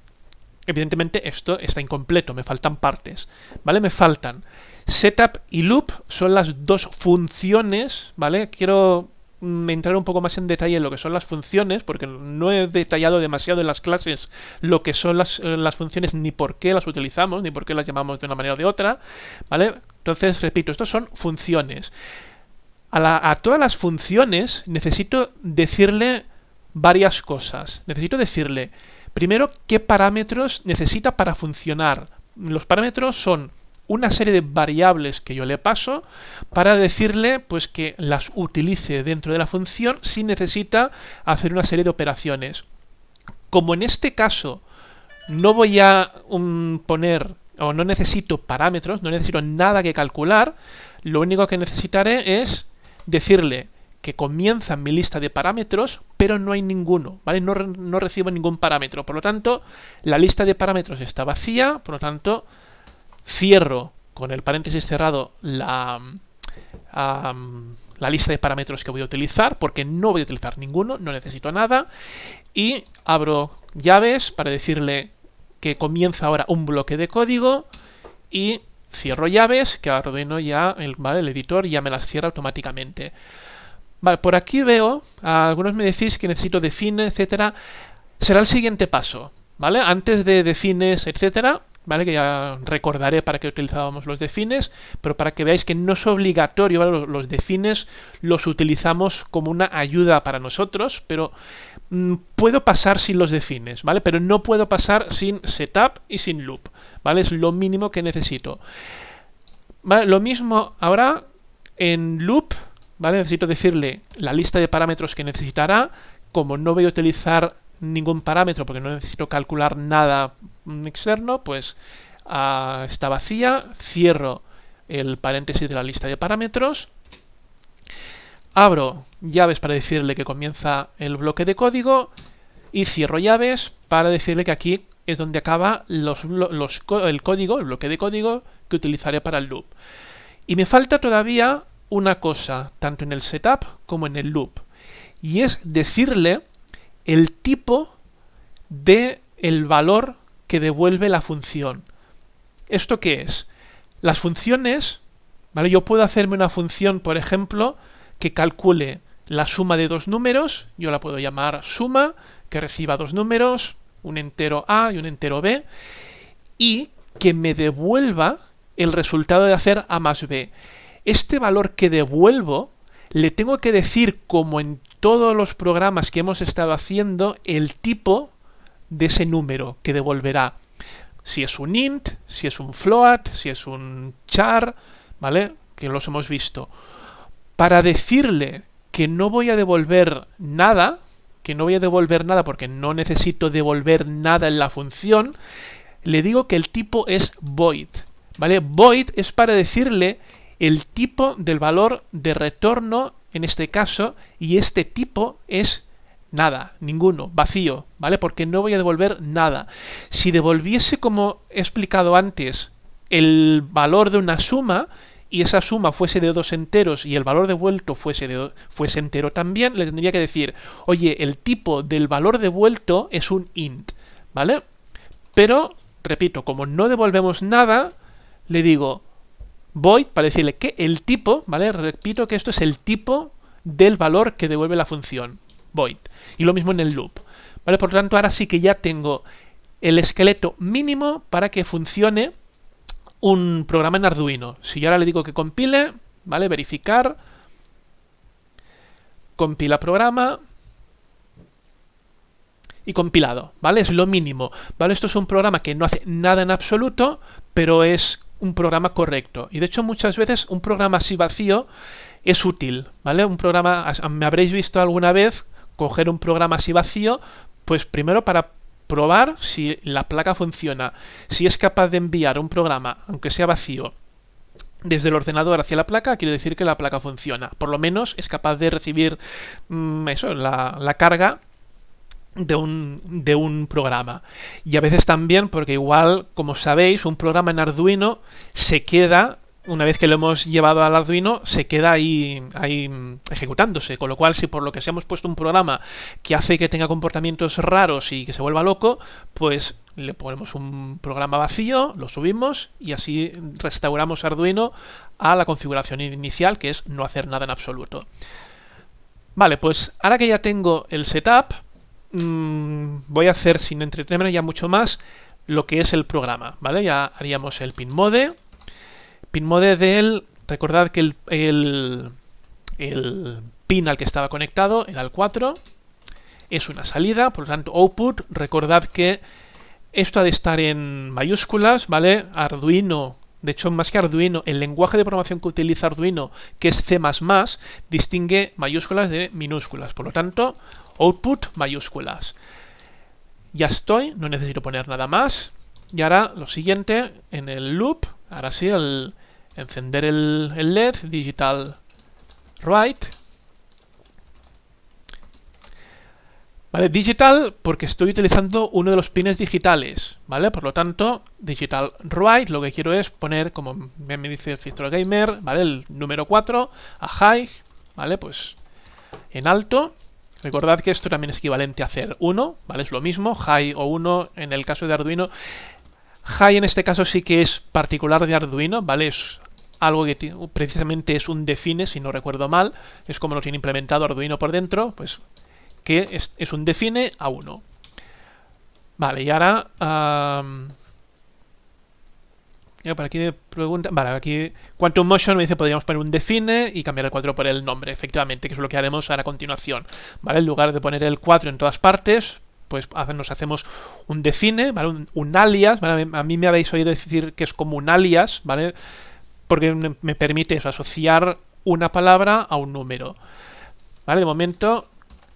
evidentemente esto está incompleto, me faltan partes, ¿vale? Me faltan setup y loop, son las dos funciones, ¿vale? Quiero mm, entrar un poco más en detalle en lo que son las funciones, porque no he detallado demasiado en las clases lo que son las, eh, las funciones, ni por qué las utilizamos, ni por qué las llamamos de una manera o de otra, ¿vale? Entonces, repito, estos son funciones. A, a todas las funciones necesito decirle varias cosas. Necesito decirle, primero, qué parámetros necesita para funcionar. Los parámetros son una serie de variables que yo le paso para decirle pues que las utilice dentro de la función si necesita hacer una serie de operaciones. Como en este caso no voy a um, poner o no necesito parámetros, no necesito nada que calcular, lo único que necesitaré es decirle que comienza mi lista de parámetros, pero no hay ninguno, ¿vale? No, no, recibo ningún parámetro. Por lo tanto, la lista de parámetros está vacía, por lo tanto, cierro con el paréntesis cerrado la, la lista de parámetros que voy a utilizar, porque no voy a utilizar ninguno, no necesito nada, y abro llaves para decirle que comienza ahora un bloque de código y cierro llaves, que Arduino ya, el, ¿vale? el editor ya me las cierra automáticamente. Vale, por aquí veo, algunos me decís que necesito define, etcétera. Será el siguiente paso, ¿vale? Antes de defines, etcétera, ¿vale? Que ya recordaré para qué utilizábamos los defines, pero para que veáis que no es obligatorio, ¿vale? Los defines los utilizamos como una ayuda para nosotros, pero mm, puedo pasar sin los defines, ¿vale? Pero no puedo pasar sin setup y sin loop, ¿vale? Es lo mínimo que necesito. ¿Vale? Lo mismo ahora en loop, Necesito decirle la lista de parámetros que necesitará, como no voy a utilizar ningún parámetro porque no necesito calcular nada externo, pues uh, está vacía, cierro el paréntesis de la lista de parámetros, abro llaves para decirle que comienza el bloque de código y cierro llaves para decirle que aquí es donde acaba el código, el bloque de código que utilizaré para el loop. Y me falta todavía una cosa, tanto en el setup como en el loop, y es decirle el tipo de el valor que devuelve la función. ¿Esto qué es? Las funciones, ¿vale? Yo puedo hacerme una función, por ejemplo, que calcule la suma de dos números, yo la puedo llamar suma, que reciba dos números, un entero A y un entero B, y que me devuelva el resultado de hacer A más B. Este valor que devuelvo le tengo que decir, como en todos los programas que hemos estado haciendo, el tipo de ese número que devolverá. Si es un int, si es un float, si es un char, ¿vale? Que los hemos visto. Para decirle que no voy a devolver nada, que no voy a devolver nada porque no necesito devolver nada en la función, le digo que el tipo es void. ¿Vale? Void es para decirle el tipo del valor de retorno en este caso y este tipo es nada, ninguno, vacío, ¿vale? Porque no voy a devolver nada. Si devolviese, como he explicado antes, el valor de una suma y esa suma fuese de dos enteros y el valor devuelto fuese, de, fuese entero también, le tendría que decir, oye, el tipo del valor devuelto es un int, ¿vale? Pero, repito, como no devolvemos nada, le digo, void para decirle que el tipo, ¿vale? Repito que esto es el tipo del valor que devuelve la función, void. Y lo mismo en el loop. ¿Vale? Por lo tanto, ahora sí que ya tengo el esqueleto mínimo para que funcione un programa en Arduino. Si yo ahora le digo que compile, ¿vale? Verificar, compila programa y compilado, ¿vale? Es lo mínimo, ¿vale? Esto es un programa que no hace nada en absoluto, pero es un programa correcto. Y de hecho muchas veces un programa así vacío es útil, ¿vale? Un programa, me habréis visto alguna vez coger un programa así vacío, pues primero para probar si la placa funciona, si es capaz de enviar un programa, aunque sea vacío, desde el ordenador hacia la placa, quiere decir que la placa funciona. Por lo menos es capaz de recibir mm, eso, la, la carga de un, de un programa. Y a veces también, porque igual, como sabéis, un programa en Arduino se queda, una vez que lo hemos llevado al Arduino, se queda ahí, ahí ejecutándose. Con lo cual, si por lo que se hemos puesto un programa que hace que tenga comportamientos raros y que se vuelva loco, pues le ponemos un programa vacío, lo subimos y así restauramos Arduino a la configuración inicial, que es no hacer nada en absoluto. Vale, pues ahora que ya tengo el setup, mmm, voy a hacer sin entretenerme ya mucho más lo que es el programa, ¿vale? Ya haríamos el pin mode. Pin mode del, recordad que el, el, el pin al que estaba conectado era el 4. Es una salida, por lo tanto output, recordad que esto ha de estar en mayúsculas, ¿vale? Arduino de hecho, más que Arduino, el lenguaje de programación que utiliza Arduino, que es C++, distingue mayúsculas de minúsculas. Por lo tanto, output mayúsculas. Ya estoy, no necesito poner nada más. Y ahora lo siguiente, en el loop, ahora sí, el encender el, LED, digital write, ¿Vale? Digital porque estoy utilizando uno de los pines digitales, ¿vale? Por lo tanto, digital write, lo que quiero es poner, como me dice el filtro gamer, ¿vale? El número 4 a high, ¿vale? Pues en alto. Recordad que esto también es equivalente a hacer 1, ¿vale? Es lo mismo, high o 1 en el caso de Arduino. High en este caso sí que es particular de Arduino, ¿vale? Es algo que precisamente es un define, si no recuerdo mal. Es como lo tiene implementado Arduino por dentro, pues que es, un define a 1. Vale, y ahora... por aquí me pregunta... Vale, aquí Quantum Motion me dice podríamos poner un define y cambiar el 4 por el nombre, efectivamente, que es lo que haremos ahora a continuación. ¿Vale? En lugar de poner el 4 en todas partes, pues nos hacemos un define, ¿vale? Un, alias, ¿vale? A mí me habéis oído decir que es como un alias, ¿vale? Porque me permite asociar una palabra a un número. ¿Vale? De momento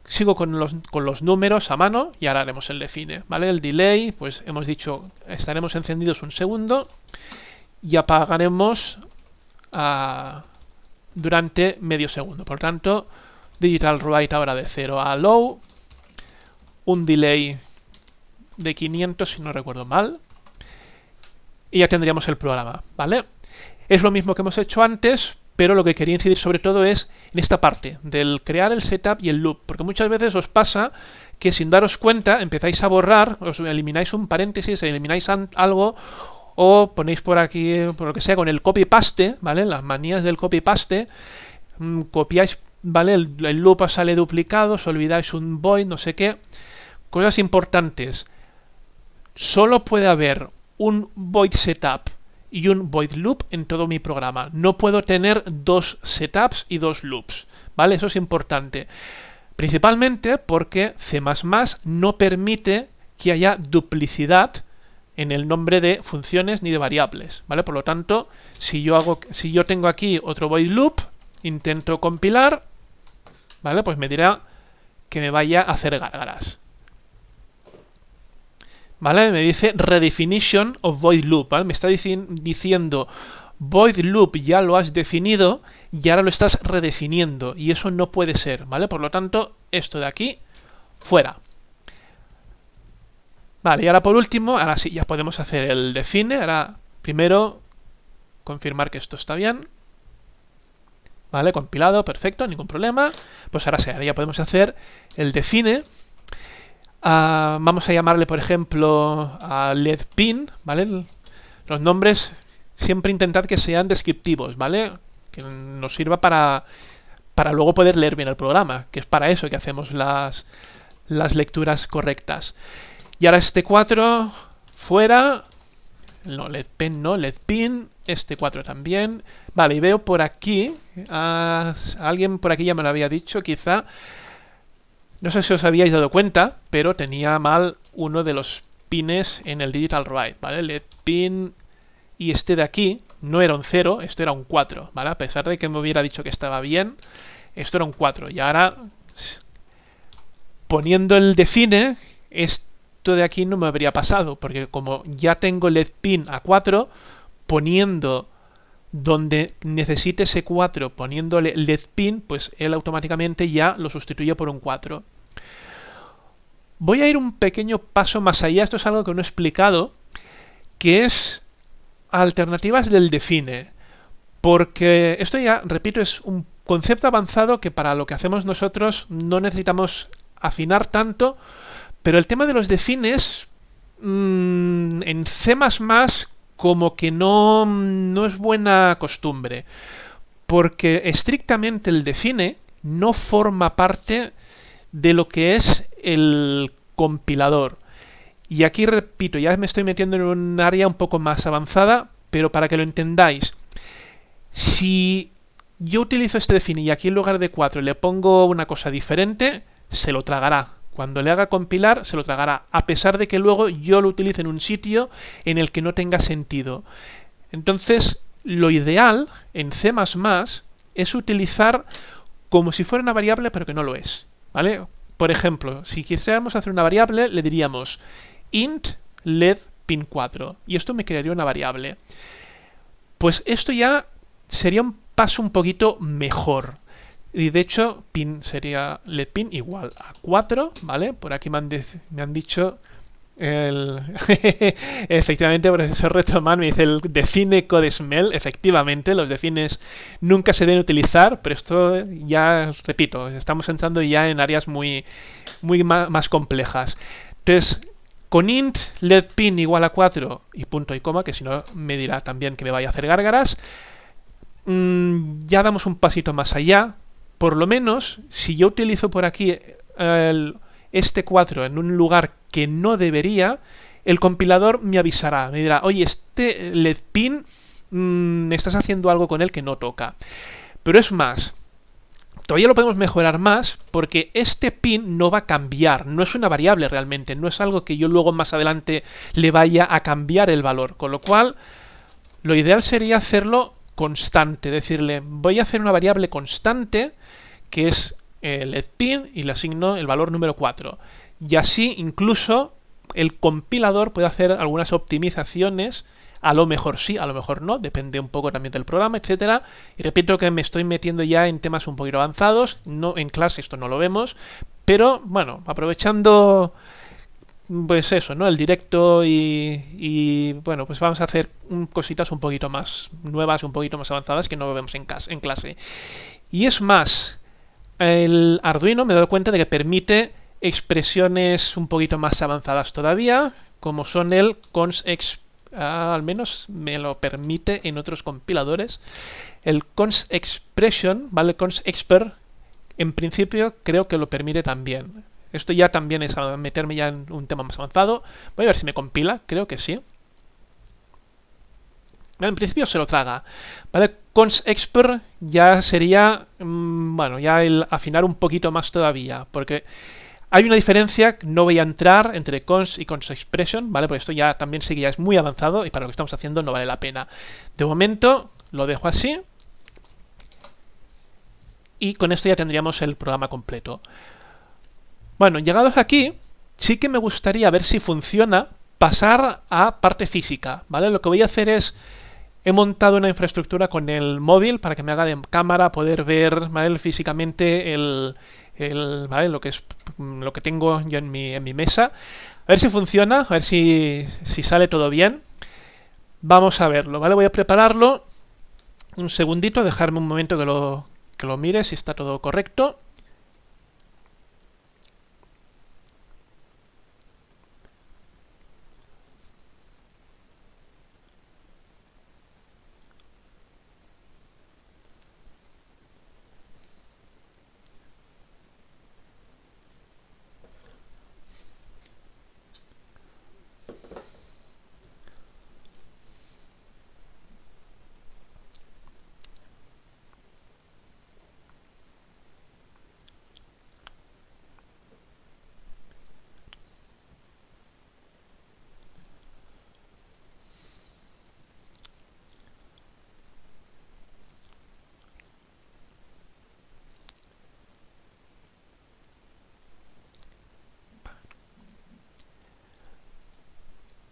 sigo con los, con los números a mano y ahora haremos el define, ¿vale? El delay, pues hemos dicho, estaremos encendidos un segundo y apagaremos ah, durante medio segundo. Por tanto, digital write ahora de 0 a low, un delay de 500 si no recuerdo mal, y ya tendríamos el programa, ¿vale? Es lo mismo que hemos hecho antes, pero lo que quería incidir sobre todo es en esta parte del crear el setup y el loop, porque muchas veces os pasa que sin daros cuenta empezáis a borrar, os elimináis un paréntesis, elimináis algo o ponéis por aquí, por lo que sea, con el copy-paste, ¿vale? Las manías del copy-paste, mm, copiáis, ¿vale? El, el, loop sale duplicado, os olvidáis un void, no sé qué. Cosas importantes. Solo puede haber un void setup y un void loop en todo mi programa. No puedo tener dos setups y dos loops, ¿vale? Eso es importante. Principalmente porque C++ no permite que haya duplicidad en el nombre de funciones ni de variables, ¿vale? Por lo tanto, si yo hago si yo tengo aquí otro void loop, intento compilar, ¿vale? Pues me dirá que me vaya a hacer gárgaras. ¿Vale? Me dice redefinition of void loop, ¿vale? Me está diciendo void loop ya lo has definido y ahora lo estás redefiniendo y eso no puede ser, ¿vale? Por lo tanto, esto de aquí, fuera. Vale, y ahora por último, ahora sí, ya podemos hacer el define, ahora primero confirmar que esto está bien. Vale, compilado, perfecto, ningún problema. Pues ahora sí, ahora ya podemos hacer el define Vamos a llamarle, por ejemplo, a ledpin, ¿vale? Los nombres siempre intentad que sean descriptivos, ¿vale? Que nos sirva para, para luego poder leer bien el programa, que es para eso que hacemos las, las lecturas correctas. Y ahora este 4 fuera, no, ledpen no, ledpin, este 4 también. Vale, y veo por aquí, ah, alguien por aquí ya me lo había dicho, quizá, no sé si os habíais dado cuenta, pero tenía mal uno de los pines en el digital write, ¿vale? El pin y este de aquí no era un 0, esto era un 4, ¿vale? A pesar de que me hubiera dicho que estaba bien, esto era un 4. Y ahora, poniendo el define, esto de aquí no me habría pasado, porque como ya tengo el pin a 4, poniendo donde necesite ese 4 poniéndole LED pin, pues él automáticamente ya lo sustituye por un 4. Voy a ir un pequeño paso más allá, esto es algo que no he explicado, que es alternativas del define. Porque esto ya, repito, es un concepto avanzado que para lo que hacemos nosotros no necesitamos afinar tanto, pero el tema de los defines mmm, en C++ como que no, no es buena costumbre. Porque estrictamente el define no forma parte de lo que es el compilador. Y aquí repito, ya me estoy metiendo en un área un poco más avanzada, pero para que lo entendáis, si yo utilizo este define y aquí en lugar de 4 le pongo una cosa diferente, se lo tragará. Cuando le haga compilar, se lo tragará, a pesar de que luego yo lo utilice en un sitio en el que no tenga sentido. Entonces, lo ideal en C++ es utilizar como si fuera una variable, pero que no lo es. ¿Vale? Por ejemplo, si quisiéramos hacer una variable, le diríamos int led pin 4. Y esto me crearía una variable. Pues esto ya sería un paso un poquito mejor. Y de hecho, pin sería led pin igual a 4, ¿vale? Por aquí me han, me han dicho el... efectivamente, profesor Retroman me dice el define code smell. Efectivamente, los defines nunca se deben utilizar, pero esto ya, repito, estamos entrando ya en áreas muy, muy más, complejas. Entonces, con int let pin igual a 4 y punto y coma, que si no me dirá también que me vaya a hacer gárgaras, mm, ya damos un pasito más allá. Por lo menos, si yo utilizo por aquí el, este 4 en un lugar que no debería, el compilador me avisará, me dirá, oye, este LED pin, mmm, estás haciendo algo con él que no toca. Pero es más, todavía lo podemos mejorar más porque este pin no va a cambiar, no es una variable realmente, no es algo que yo luego más adelante le vaya a cambiar el valor, con lo cual lo ideal sería hacerlo constante, decirle voy a hacer una variable constante que es el pin y le asigno el valor número 4. Y así incluso el compilador puede hacer algunas optimizaciones, a lo mejor sí, a lo mejor no, depende un poco también del programa, etcétera. Y repito que me estoy metiendo ya en temas un poquito avanzados, no en clase esto no lo vemos, pero bueno, aprovechando pues eso, ¿no? El directo y, bueno, pues vamos a hacer cositas un poquito más nuevas, un poquito más avanzadas que no vemos en, en clase. Y es más, el Arduino me he dado cuenta de que permite expresiones un poquito más avanzadas todavía, como son el cons ah, al menos me lo permite en otros compiladores. El cons expression, ¿vale? Cons expert, en principio creo que lo permite también. Esto ya también es meterme ya en un tema más avanzado. Voy a ver si me compila, creo que sí. En principio se lo traga. ¿Vale? Cons expert ya sería, mm, bueno, ya el afinar un poquito más todavía, porque hay una diferencia, no voy a entrar entre cons y cons expression, ¿vale? Porque esto ya también sí es muy avanzado y para lo que estamos haciendo no vale la pena. De momento lo dejo así. Y con esto ya tendríamos el programa completo. Bueno, llegados aquí, sí que me gustaría ver si funciona pasar a parte física, ¿vale? Lo que voy a hacer es He montado una infraestructura con el móvil para que me haga de cámara poder ver físicamente el, lo que es lo que tengo yo en mi, mesa. A ver si funciona, a ver si, si sale todo bien. Vamos a verlo, ¿vale? Voy a prepararlo. Un segundito, dejarme un momento que lo, que lo mire si está todo correcto.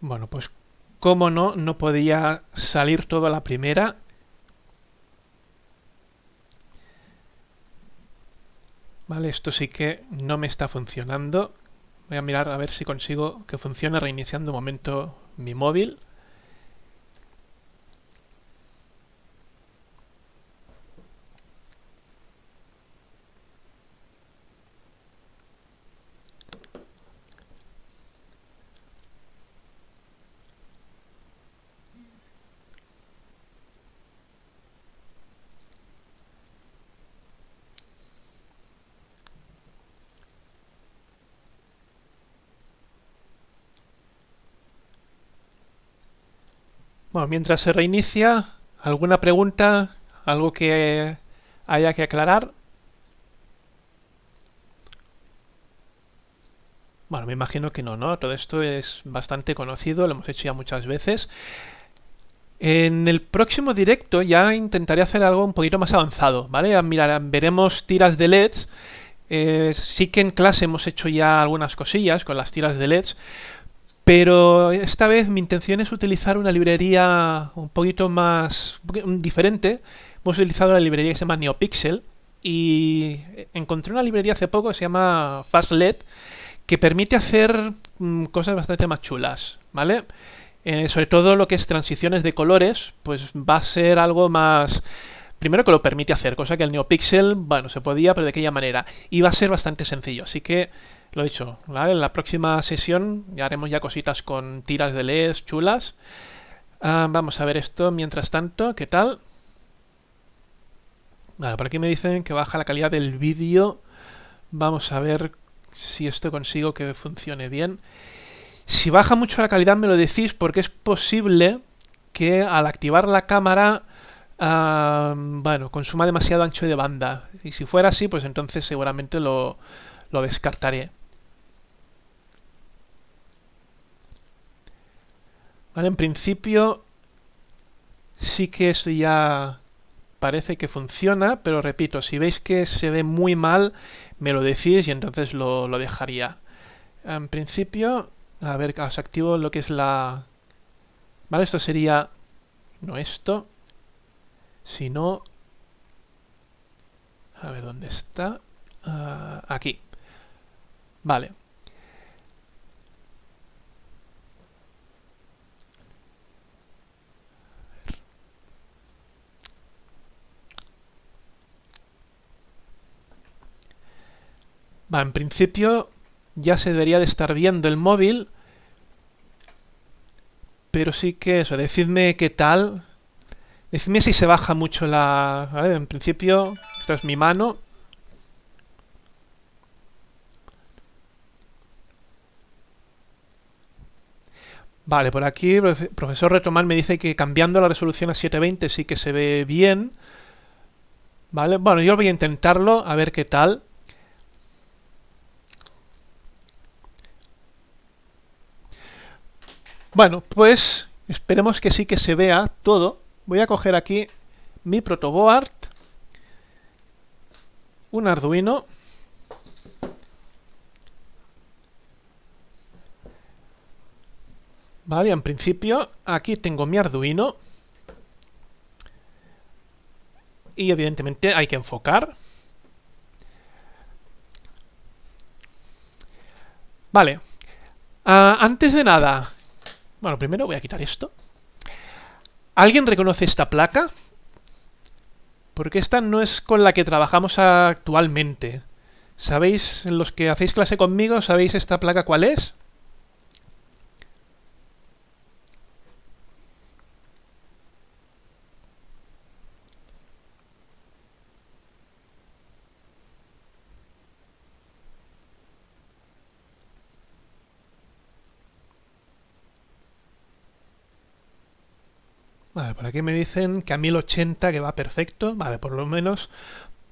Bueno, pues cómo no, no podía salir todo a la primera. Vale, esto sí que no me está funcionando. Voy a mirar a ver si consigo que funcione reiniciando un momento mi móvil. Bueno, mientras se reinicia, ¿alguna pregunta? ¿Algo que haya que aclarar? Bueno, me imagino que no, ¿no? Todo esto es bastante conocido, lo hemos hecho ya muchas veces. En el próximo directo ya intentaré hacer algo un poquito más avanzado, ¿vale? Mirar, veremos tiras de LEDs. Eh, sí que en clase hemos hecho ya algunas cosillas con las tiras de LEDs, pero esta vez mi intención es utilizar una librería un poquito más diferente. Hemos utilizado la librería que se llama NeoPixel y encontré una librería hace poco que se llama FastLED que permite hacer mm, cosas bastante más chulas, ¿vale? Eh, sobre todo lo que es transiciones de colores, pues va a ser algo más... Primero que lo permite hacer, cosa que el NeoPixel, bueno, se podía, pero de aquella manera. Y va a ser bastante sencillo, así que lo he dicho, ¿vale? En la próxima sesión ya haremos ya cositas con tiras de LEDs chulas. Ah, vamos a ver esto mientras tanto, ¿qué tal? Vale, por aquí me dicen que baja la calidad del vídeo. Vamos a ver si esto consigo que funcione bien. Si baja mucho la calidad me lo decís porque es posible que al activar la cámara uh, bueno, consuma demasiado ancho de banda. Y si fuera así, pues entonces seguramente lo, lo descartaré. En principio sí que esto ya parece que funciona, pero repito, si veis que se ve muy mal, me lo decís y entonces lo, lo dejaría. En principio, a ver, os activo lo que es la... Vale, esto sería... No esto, sino... A ver, ¿dónde está? Uh, aquí. Vale. En principio ya se debería de estar viendo el móvil. Pero sí que eso, decidme qué tal. Decidme si se baja mucho la... En principio, esta es mi mano. Vale, por aquí profesor Retomán me dice que cambiando la resolución a 720 sí que se ve bien. Vale, bueno, yo voy a intentarlo, a ver qué tal. Bueno, pues esperemos que sí que se vea todo. Voy a coger aquí mi protoboard, un Arduino, Vale, en principio aquí tengo mi Arduino. Y evidentemente hay que enfocar. Vale. Uh, antes de nada, bueno, primero voy a quitar esto. ¿Alguien reconoce esta placa? Porque esta no es con la que trabajamos actualmente. ¿Sabéis, los que hacéis clase conmigo, sabéis esta placa cuál es? Vale, por aquí me dicen que a 1080 que va perfecto. Vale, por lo menos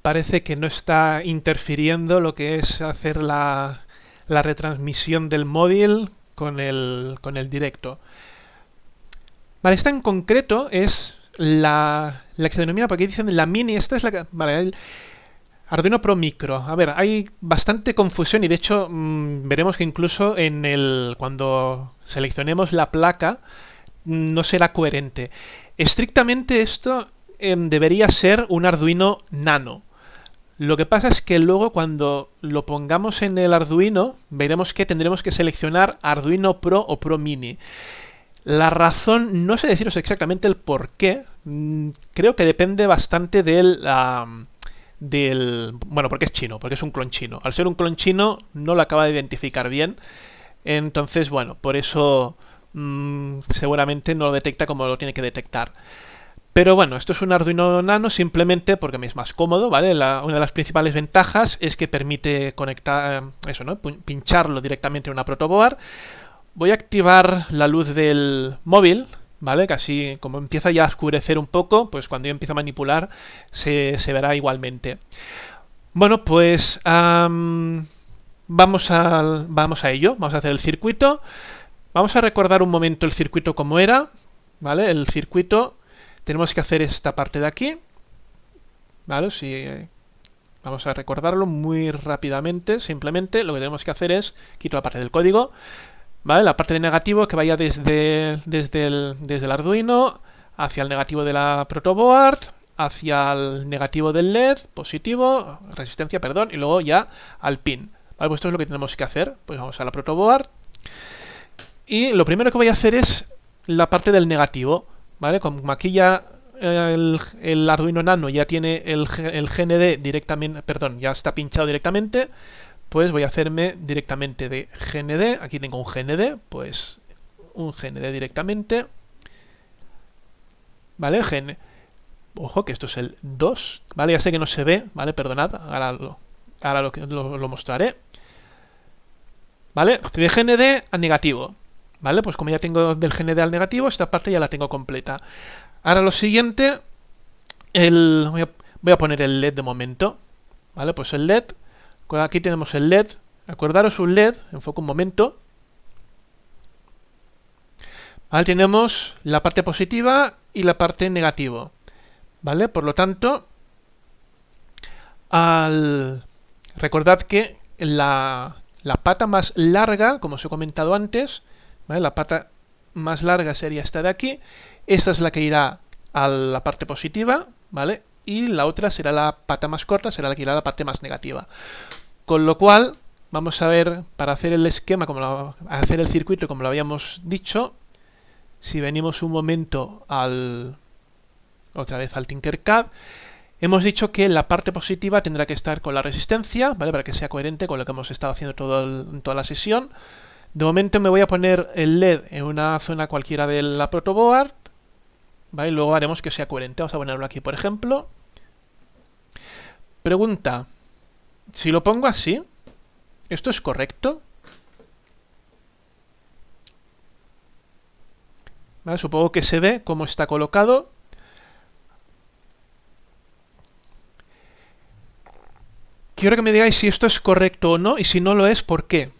parece que no está interfiriendo lo que es hacer la, la retransmisión del móvil con el, con el directo. Vale, esta en concreto es la, la que se denomina, porque aquí dicen la mini, esta es la Vale, el Arduino Pro Micro. A ver, hay bastante confusión y de hecho mmm, veremos que incluso en el cuando seleccionemos la placa no será coherente. Estrictamente esto eh, debería ser un Arduino Nano. Lo que pasa es que luego cuando lo pongamos en el Arduino, veremos que tendremos que seleccionar Arduino Pro o Pro Mini. La razón, no sé deciros exactamente el por qué, mm, creo que depende bastante del, del... Bueno, porque es chino, porque es un clon chino. Al ser un clon chino no lo acaba de identificar bien, entonces, bueno, por eso mmm, seguramente no lo detecta como lo tiene que detectar. Pero bueno, esto es un Arduino Nano simplemente porque me es más cómodo, ¿vale? La, una de las principales ventajas es que permite conectar, eh, eso, ¿no? Pincharlo directamente en una protoboard. Voy a activar la luz del móvil ¿vale? Casi como empieza ya a oscurecer un poco, pues cuando yo empiezo a manipular se, verá igualmente. Bueno, pues vamos, a, vamos a ello, vamos a hacer el circuito. Vamos a recordar un momento el circuito como era, ¿vale? El circuito, tenemos que hacer esta parte de aquí, ¿vale? Si, vamos a recordarlo muy rápidamente, simplemente lo que tenemos que hacer es, quito la parte del código, ¿vale? La parte de negativo que vaya desde, desde, el, desde el Arduino hacia el negativo de la protoboard, hacia el negativo del LED, positivo, resistencia, perdón, y luego ya al pin. ¿Vale? Pues esto es lo que tenemos que hacer. Pues vamos a la protoboard. Y lo primero que voy a hacer es la parte del negativo. ¿Vale? Como aquí ya el, el Arduino Nano ya tiene el, el GND directamente, perdón, ya está pinchado directamente, pues voy a hacerme directamente de GND, aquí tengo un GND, pues un GND directamente, ¿vale? Gen Ojo que esto es el 2, ¿vale? Ya sé que no se ve, ¿vale? Perdonad, ahora lo, ahora lo, lo, lo mostraré. ¿Vale? De GND a negativo, ¿vale? Pues como ya tengo del GND al negativo, esta parte ya la tengo completa. Ahora lo siguiente, el, voy, a, poner el LED de momento, ¿vale? Pues el LED Aquí tenemos el LED. Acordaros un LED, enfoco un momento. Ahí tenemos la parte positiva y la parte negativa. ¿Vale? Por lo tanto, al... recordad que la, la pata más larga, como os he comentado antes, la pata más larga sería esta de aquí. Esta es la que irá a la parte positiva, ¿vale? Y la otra será la pata más corta, será la que irá a la parte más negativa. Con lo cual, vamos a ver, para hacer el esquema, como hacer el circuito como lo habíamos dicho, si venimos un momento al otra vez al Tinkercad, hemos dicho que la parte positiva tendrá que estar con la resistencia, ¿vale? Para que sea coherente con lo que hemos estado haciendo todo en toda la sesión. De momento me voy a poner el LED en una zona cualquiera de la protoboard, ¿vale? Luego haremos que sea coherente. Vamos a ponerlo aquí, por ejemplo. Pregunta. Si lo pongo así, ¿esto es correcto? supongo que se ve cómo está colocado. Quiero que me digáis si esto es correcto o no, y si no lo es, ¿por qué?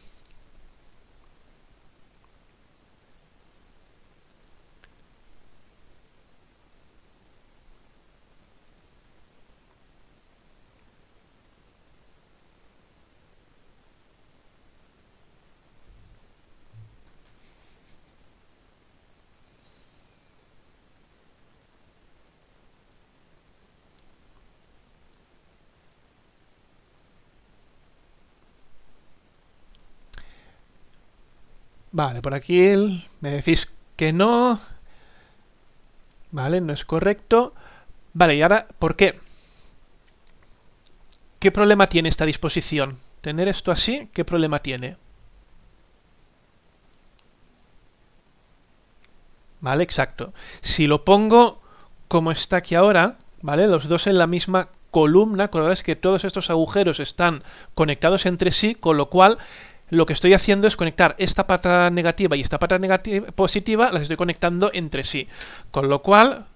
Vale, por aquí me decís que no. Vale, no es correcto. Vale, y ahora, ¿por qué? ¿Qué problema tiene esta disposición? Tener esto así, ¿qué problema tiene? Vale, exacto. Si lo pongo como está aquí ahora, ¿vale? Los dos en la misma columna, con que todos estos agujeros están conectados entre sí, con lo cual lo que estoy haciendo es conectar esta pata negativa y esta pata negativa, positiva, las estoy conectando entre sí. Con lo cual,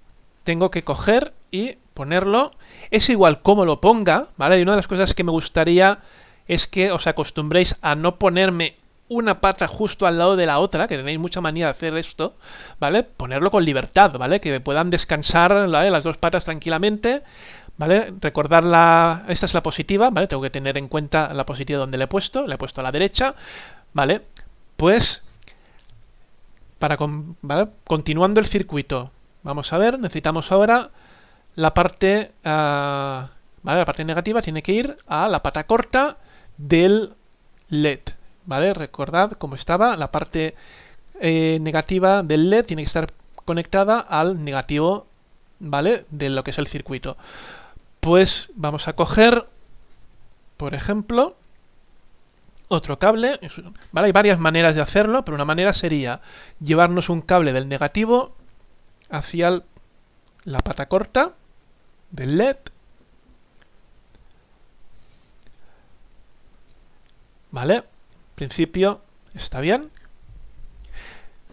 tengo que coger y ponerlo. Es igual como lo ponga, ¿vale? Y una de las cosas que me gustaría es que os acostumbréis a no ponerme una pata justo al lado de la otra, que tenéis mucha manía de hacer esto, ¿vale? Ponerlo con libertad, ¿vale? Que puedan descansar las dos patas tranquilamente, ¿Vale? Recordar la... Esta es la positiva, ¿vale? Tengo que tener en cuenta la positiva donde le he puesto. Le he puesto a la derecha, ¿vale? Pues... Para continuando el circuito, vamos a ver, necesitamos ahora la parte... Uh, ¿Vale? La parte negativa tiene que ir a la pata corta del LED, ¿vale? Recordad cómo estaba, la parte eh, negativa del LED tiene que estar conectada al negativo, ¿vale? De lo que es el circuito pues vamos a coger, por ejemplo, otro cable. ¿vale? Hay varias maneras de hacerlo, pero una manera sería llevarnos un cable del negativo hacia la pata corta del LED. ¿Vale? En principio está bien.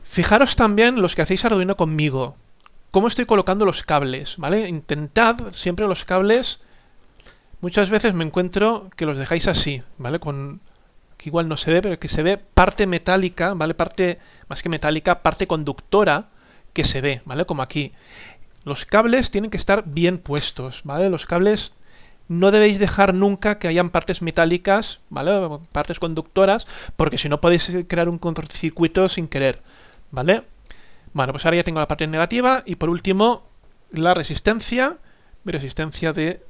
Fijaros también los que hacéis Arduino conmigo, cómo estoy colocando los cables, ¿vale? Intentad siempre los cables, muchas veces me encuentro que los dejáis así, ¿vale? Con, que igual no se ve, pero que se ve parte metálica, ¿vale? Parte, más que metálica, parte conductora que se ve, ¿vale? Como aquí. Los cables tienen que estar bien puestos, ¿vale? Los cables no debéis dejar nunca que hayan partes metálicas, ¿vale? Partes conductoras, porque si no podéis crear un cortocircuito sin querer, ¿vale? Bueno, pues ahora ya tengo la parte negativa y por último la resistencia, mi resistencia de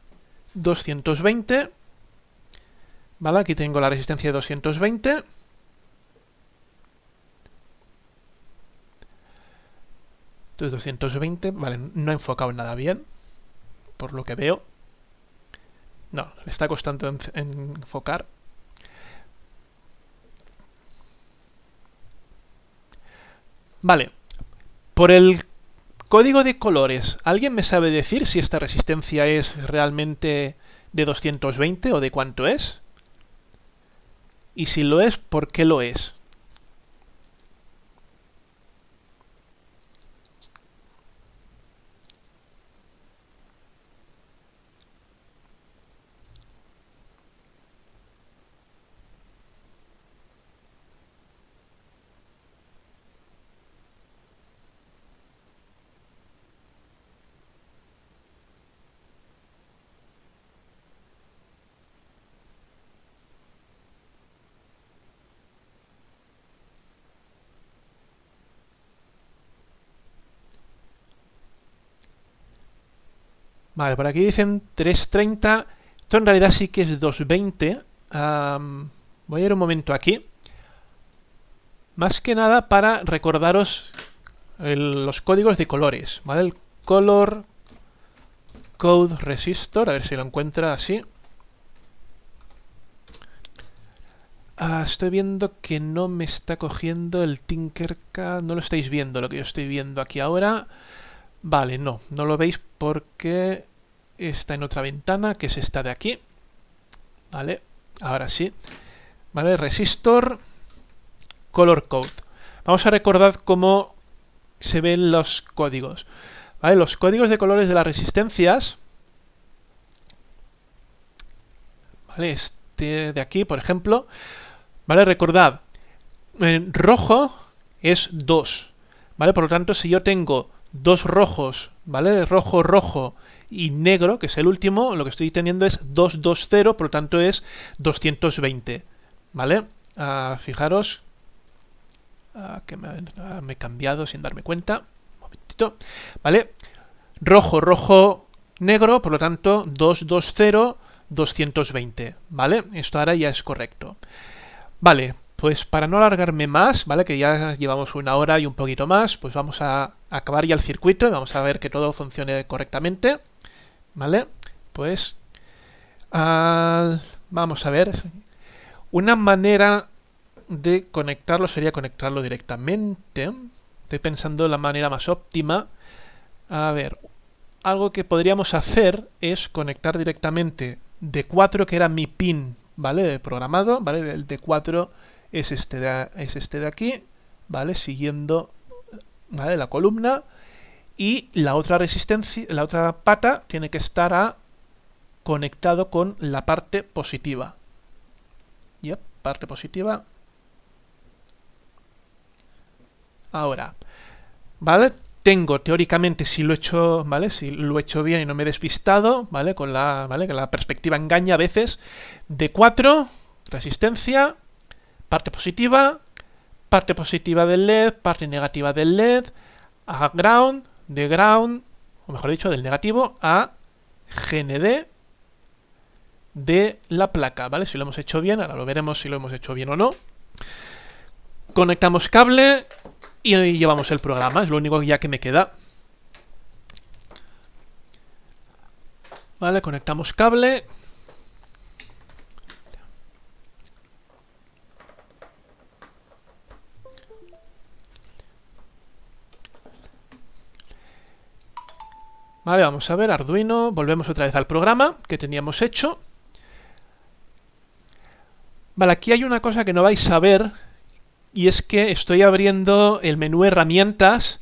220, ¿vale? Aquí tengo la resistencia de 220. Entonces 220, vale, no he enfocado nada bien, por lo que veo. No, le está costando enfocar. Vale, por el código de colores, ¿alguien me sabe decir si esta resistencia es realmente de 220 o de cuánto es? Y si lo es, ¿por qué lo es? Vale, por aquí dicen 330. Esto en realidad sí que es 220. voy a ir un momento aquí. Más que nada para recordaros los códigos de colores. ¿Vale? El color code resistor. A ver si lo encuentra así. Ah, estoy viendo que no me está cogiendo el Tinkercad. No lo estáis viendo lo que yo estoy viendo aquí ahora. Vale, no, no lo veis porque está en otra ventana, que es esta de aquí. Vale, ahora sí. Vale, resistor, color code. Vamos a recordar cómo se ven los códigos. Vale, los códigos de colores de las resistencias. Vale, este de aquí, por ejemplo. Vale, recordad, en rojo es 2. Vale, por lo tanto, si yo tengo dos rojos, ¿vale? Rojo, rojo y negro, que es el último, lo que estoy teniendo es 220, por lo tanto es 220, ¿vale? Ah, fijaros ah, que ah, me, he cambiado sin darme cuenta. Un momentito, ¿vale? Rojo, rojo, negro, por lo tanto 220, 220, ¿vale? Esto ahora ya es correcto. Vale, pues para no alargarme más, ¿vale? Que ya llevamos una hora y un poquito más, pues vamos a acabar ya el circuito y vamos a ver que todo funcione correctamente. ¿Vale? Pues vamos a ver. Una manera de conectarlo sería conectarlo directamente. Estoy pensando la manera más óptima. A ver, algo que podríamos hacer es conectar directamente D4, que era mi pin, ¿vale? Programado, ¿vale? El D4 es este de, es este de aquí, ¿vale? Siguiendo ¿vale? la columna y la otra resistencia, la otra pata tiene que estar a, conectado con la parte positiva. Yep, parte positiva. Ahora, ¿vale? Tengo teóricamente si lo he hecho, ¿vale? Si lo he hecho bien y no me he despistado, ¿vale? Con la, ¿vale? Que la perspectiva engaña a veces. De 4, resistencia, parte positiva, parte positiva del LED, parte negativa del LED, a ground, de ground, o mejor dicho, del negativo a GND de la placa, ¿vale? Si lo hemos hecho bien, ahora lo veremos si lo hemos hecho bien o no. Conectamos cable y llevamos el programa, es lo único ya que me queda. Vale, conectamos cable. Vale, vamos a ver, Arduino, volvemos otra vez al programa que teníamos hecho. Vale, aquí hay una cosa que no vais a ver, y es que estoy abriendo el menú herramientas,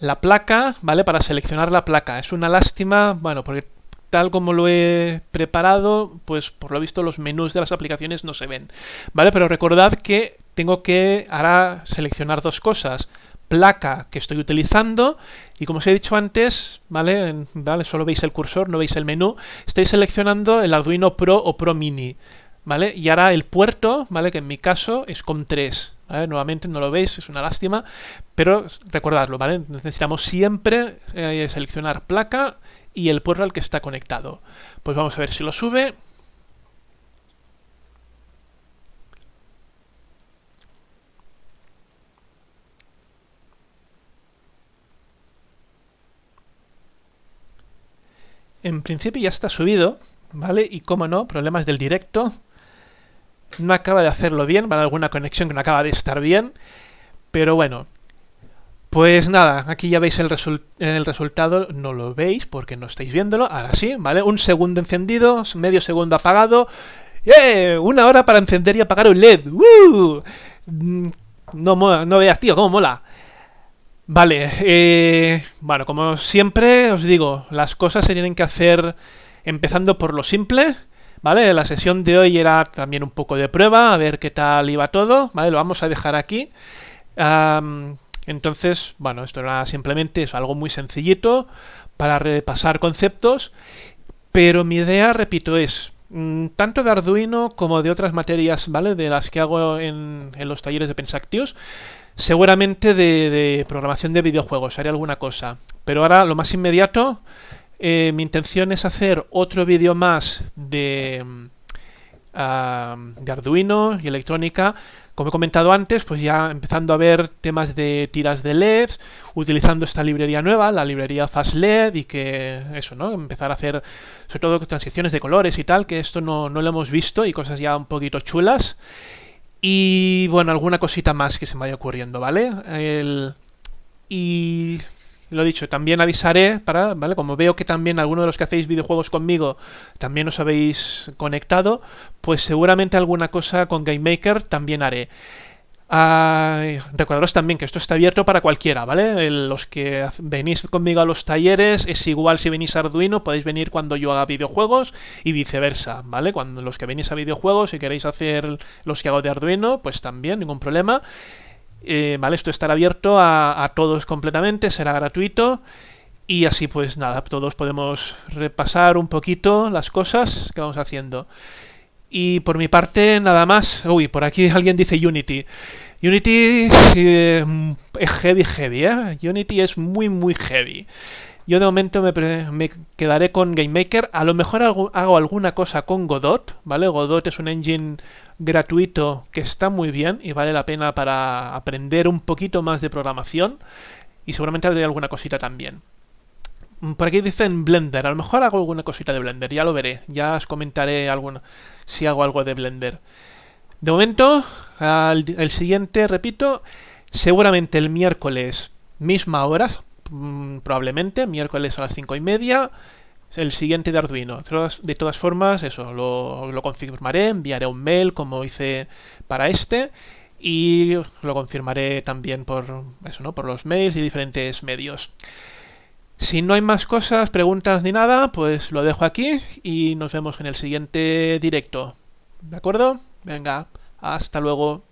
la placa, ¿vale? Para seleccionar la placa. Es una lástima, bueno, porque tal como lo he preparado, pues por lo visto los menús de las aplicaciones no se ven, ¿vale? Pero recordad que tengo que ahora seleccionar dos cosas placa que estoy utilizando y como os he dicho antes, ¿vale? ¿vale? Solo veis el cursor, no veis el menú. Estoy seleccionando el Arduino Pro o Pro Mini, ¿vale? Y ahora el puerto, ¿vale? Que en mi caso es con 3, Nuevamente no lo veis, es una lástima, pero recordadlo, ¿vale? Necesitamos siempre eh, seleccionar placa y el puerto al que está conectado. Pues vamos a ver si lo sube. En principio ya está subido, ¿vale? Y como no, problemas del directo. No acaba de hacerlo bien, ¿vale? Alguna conexión que no acaba de estar bien. Pero bueno. Pues nada, aquí ya veis el, resultado, no lo veis porque no estáis viéndolo, ahora sí, ¿vale? Un segundo encendido, medio segundo apagado, ¡Eh! Una hora para encender y apagar un LED, ¡Uh! Mm, no, no veas, tío, cómo mola. Vale, eh, bueno, como siempre os digo, las cosas se tienen que hacer empezando por lo simple, ¿vale? La sesión de hoy era también un poco de prueba, a ver qué tal iba todo, ¿vale? Lo vamos a dejar aquí. entonces, bueno, esto era simplemente es algo muy sencillito para repasar conceptos, pero mi idea, repito, es mm, tanto de Arduino como de otras materias, ¿vale? De las que hago en, en los talleres de Pensactius, Seguramente de, programación de videojuegos, haré alguna cosa. Pero ahora lo más inmediato, eh, mi intención es hacer otro vídeo más de, de Arduino y electrónica. Como he comentado antes, pues ya empezando a ver temas de tiras de LED, utilizando esta librería nueva, la librería Fast LED, y que eso, ¿no? Empezar a hacer sobre todo transiciones de colores y tal, que esto no, no lo hemos visto, y cosas ya un poquito chulas. Y bueno, alguna cosita más que se me vaya ocurriendo, ¿vale? y lo dicho, también avisaré para, ¿vale? Como veo que también algunos de los que hacéis videojuegos conmigo también os habéis conectado, pues seguramente alguna cosa con GameMaker también haré. Uh, recordaros también que esto está abierto para cualquiera, ¿vale? los que venís conmigo a los talleres es igual si venís a Arduino, podéis venir cuando yo haga videojuegos y viceversa, ¿vale? Cuando los que venís a videojuegos y queréis hacer los que hago de Arduino, pues también, ningún problema. Eh, ¿Vale? Esto estará abierto a todos completamente, será gratuito. Y así pues nada, todos podemos repasar un poquito las cosas que vamos haciendo. Y por mi parte, nada más. Uy, por aquí alguien dice Unity. Unity es heavy, heavy, ¿eh? Unity es muy, muy heavy. Yo de momento me, quedaré con GameMaker. A lo mejor hago, hago, alguna cosa con Godot, ¿vale? Godot es un engine gratuito que está muy bien y vale la pena para aprender un poquito más de programación. Y seguramente haré alguna cosita también. Por aquí dicen Blender. A lo mejor hago alguna cosita de Blender. Ya lo veré. Ya os comentaré alguna, si hago algo de Blender. De momento, el siguiente, repito, seguramente el miércoles, misma hora, mm, probablemente, miércoles a las cinco y media, el siguiente de Arduino. De todas formas, eso, lo, lo confirmaré, enviaré un mail como hice para este y lo confirmaré también por eso, ¿no? Por los mails y diferentes medios. Si no hay más cosas, preguntas ni nada, pues lo dejo aquí y nos vemos en el siguiente directo. ¿De acuerdo? Venga, hasta luego.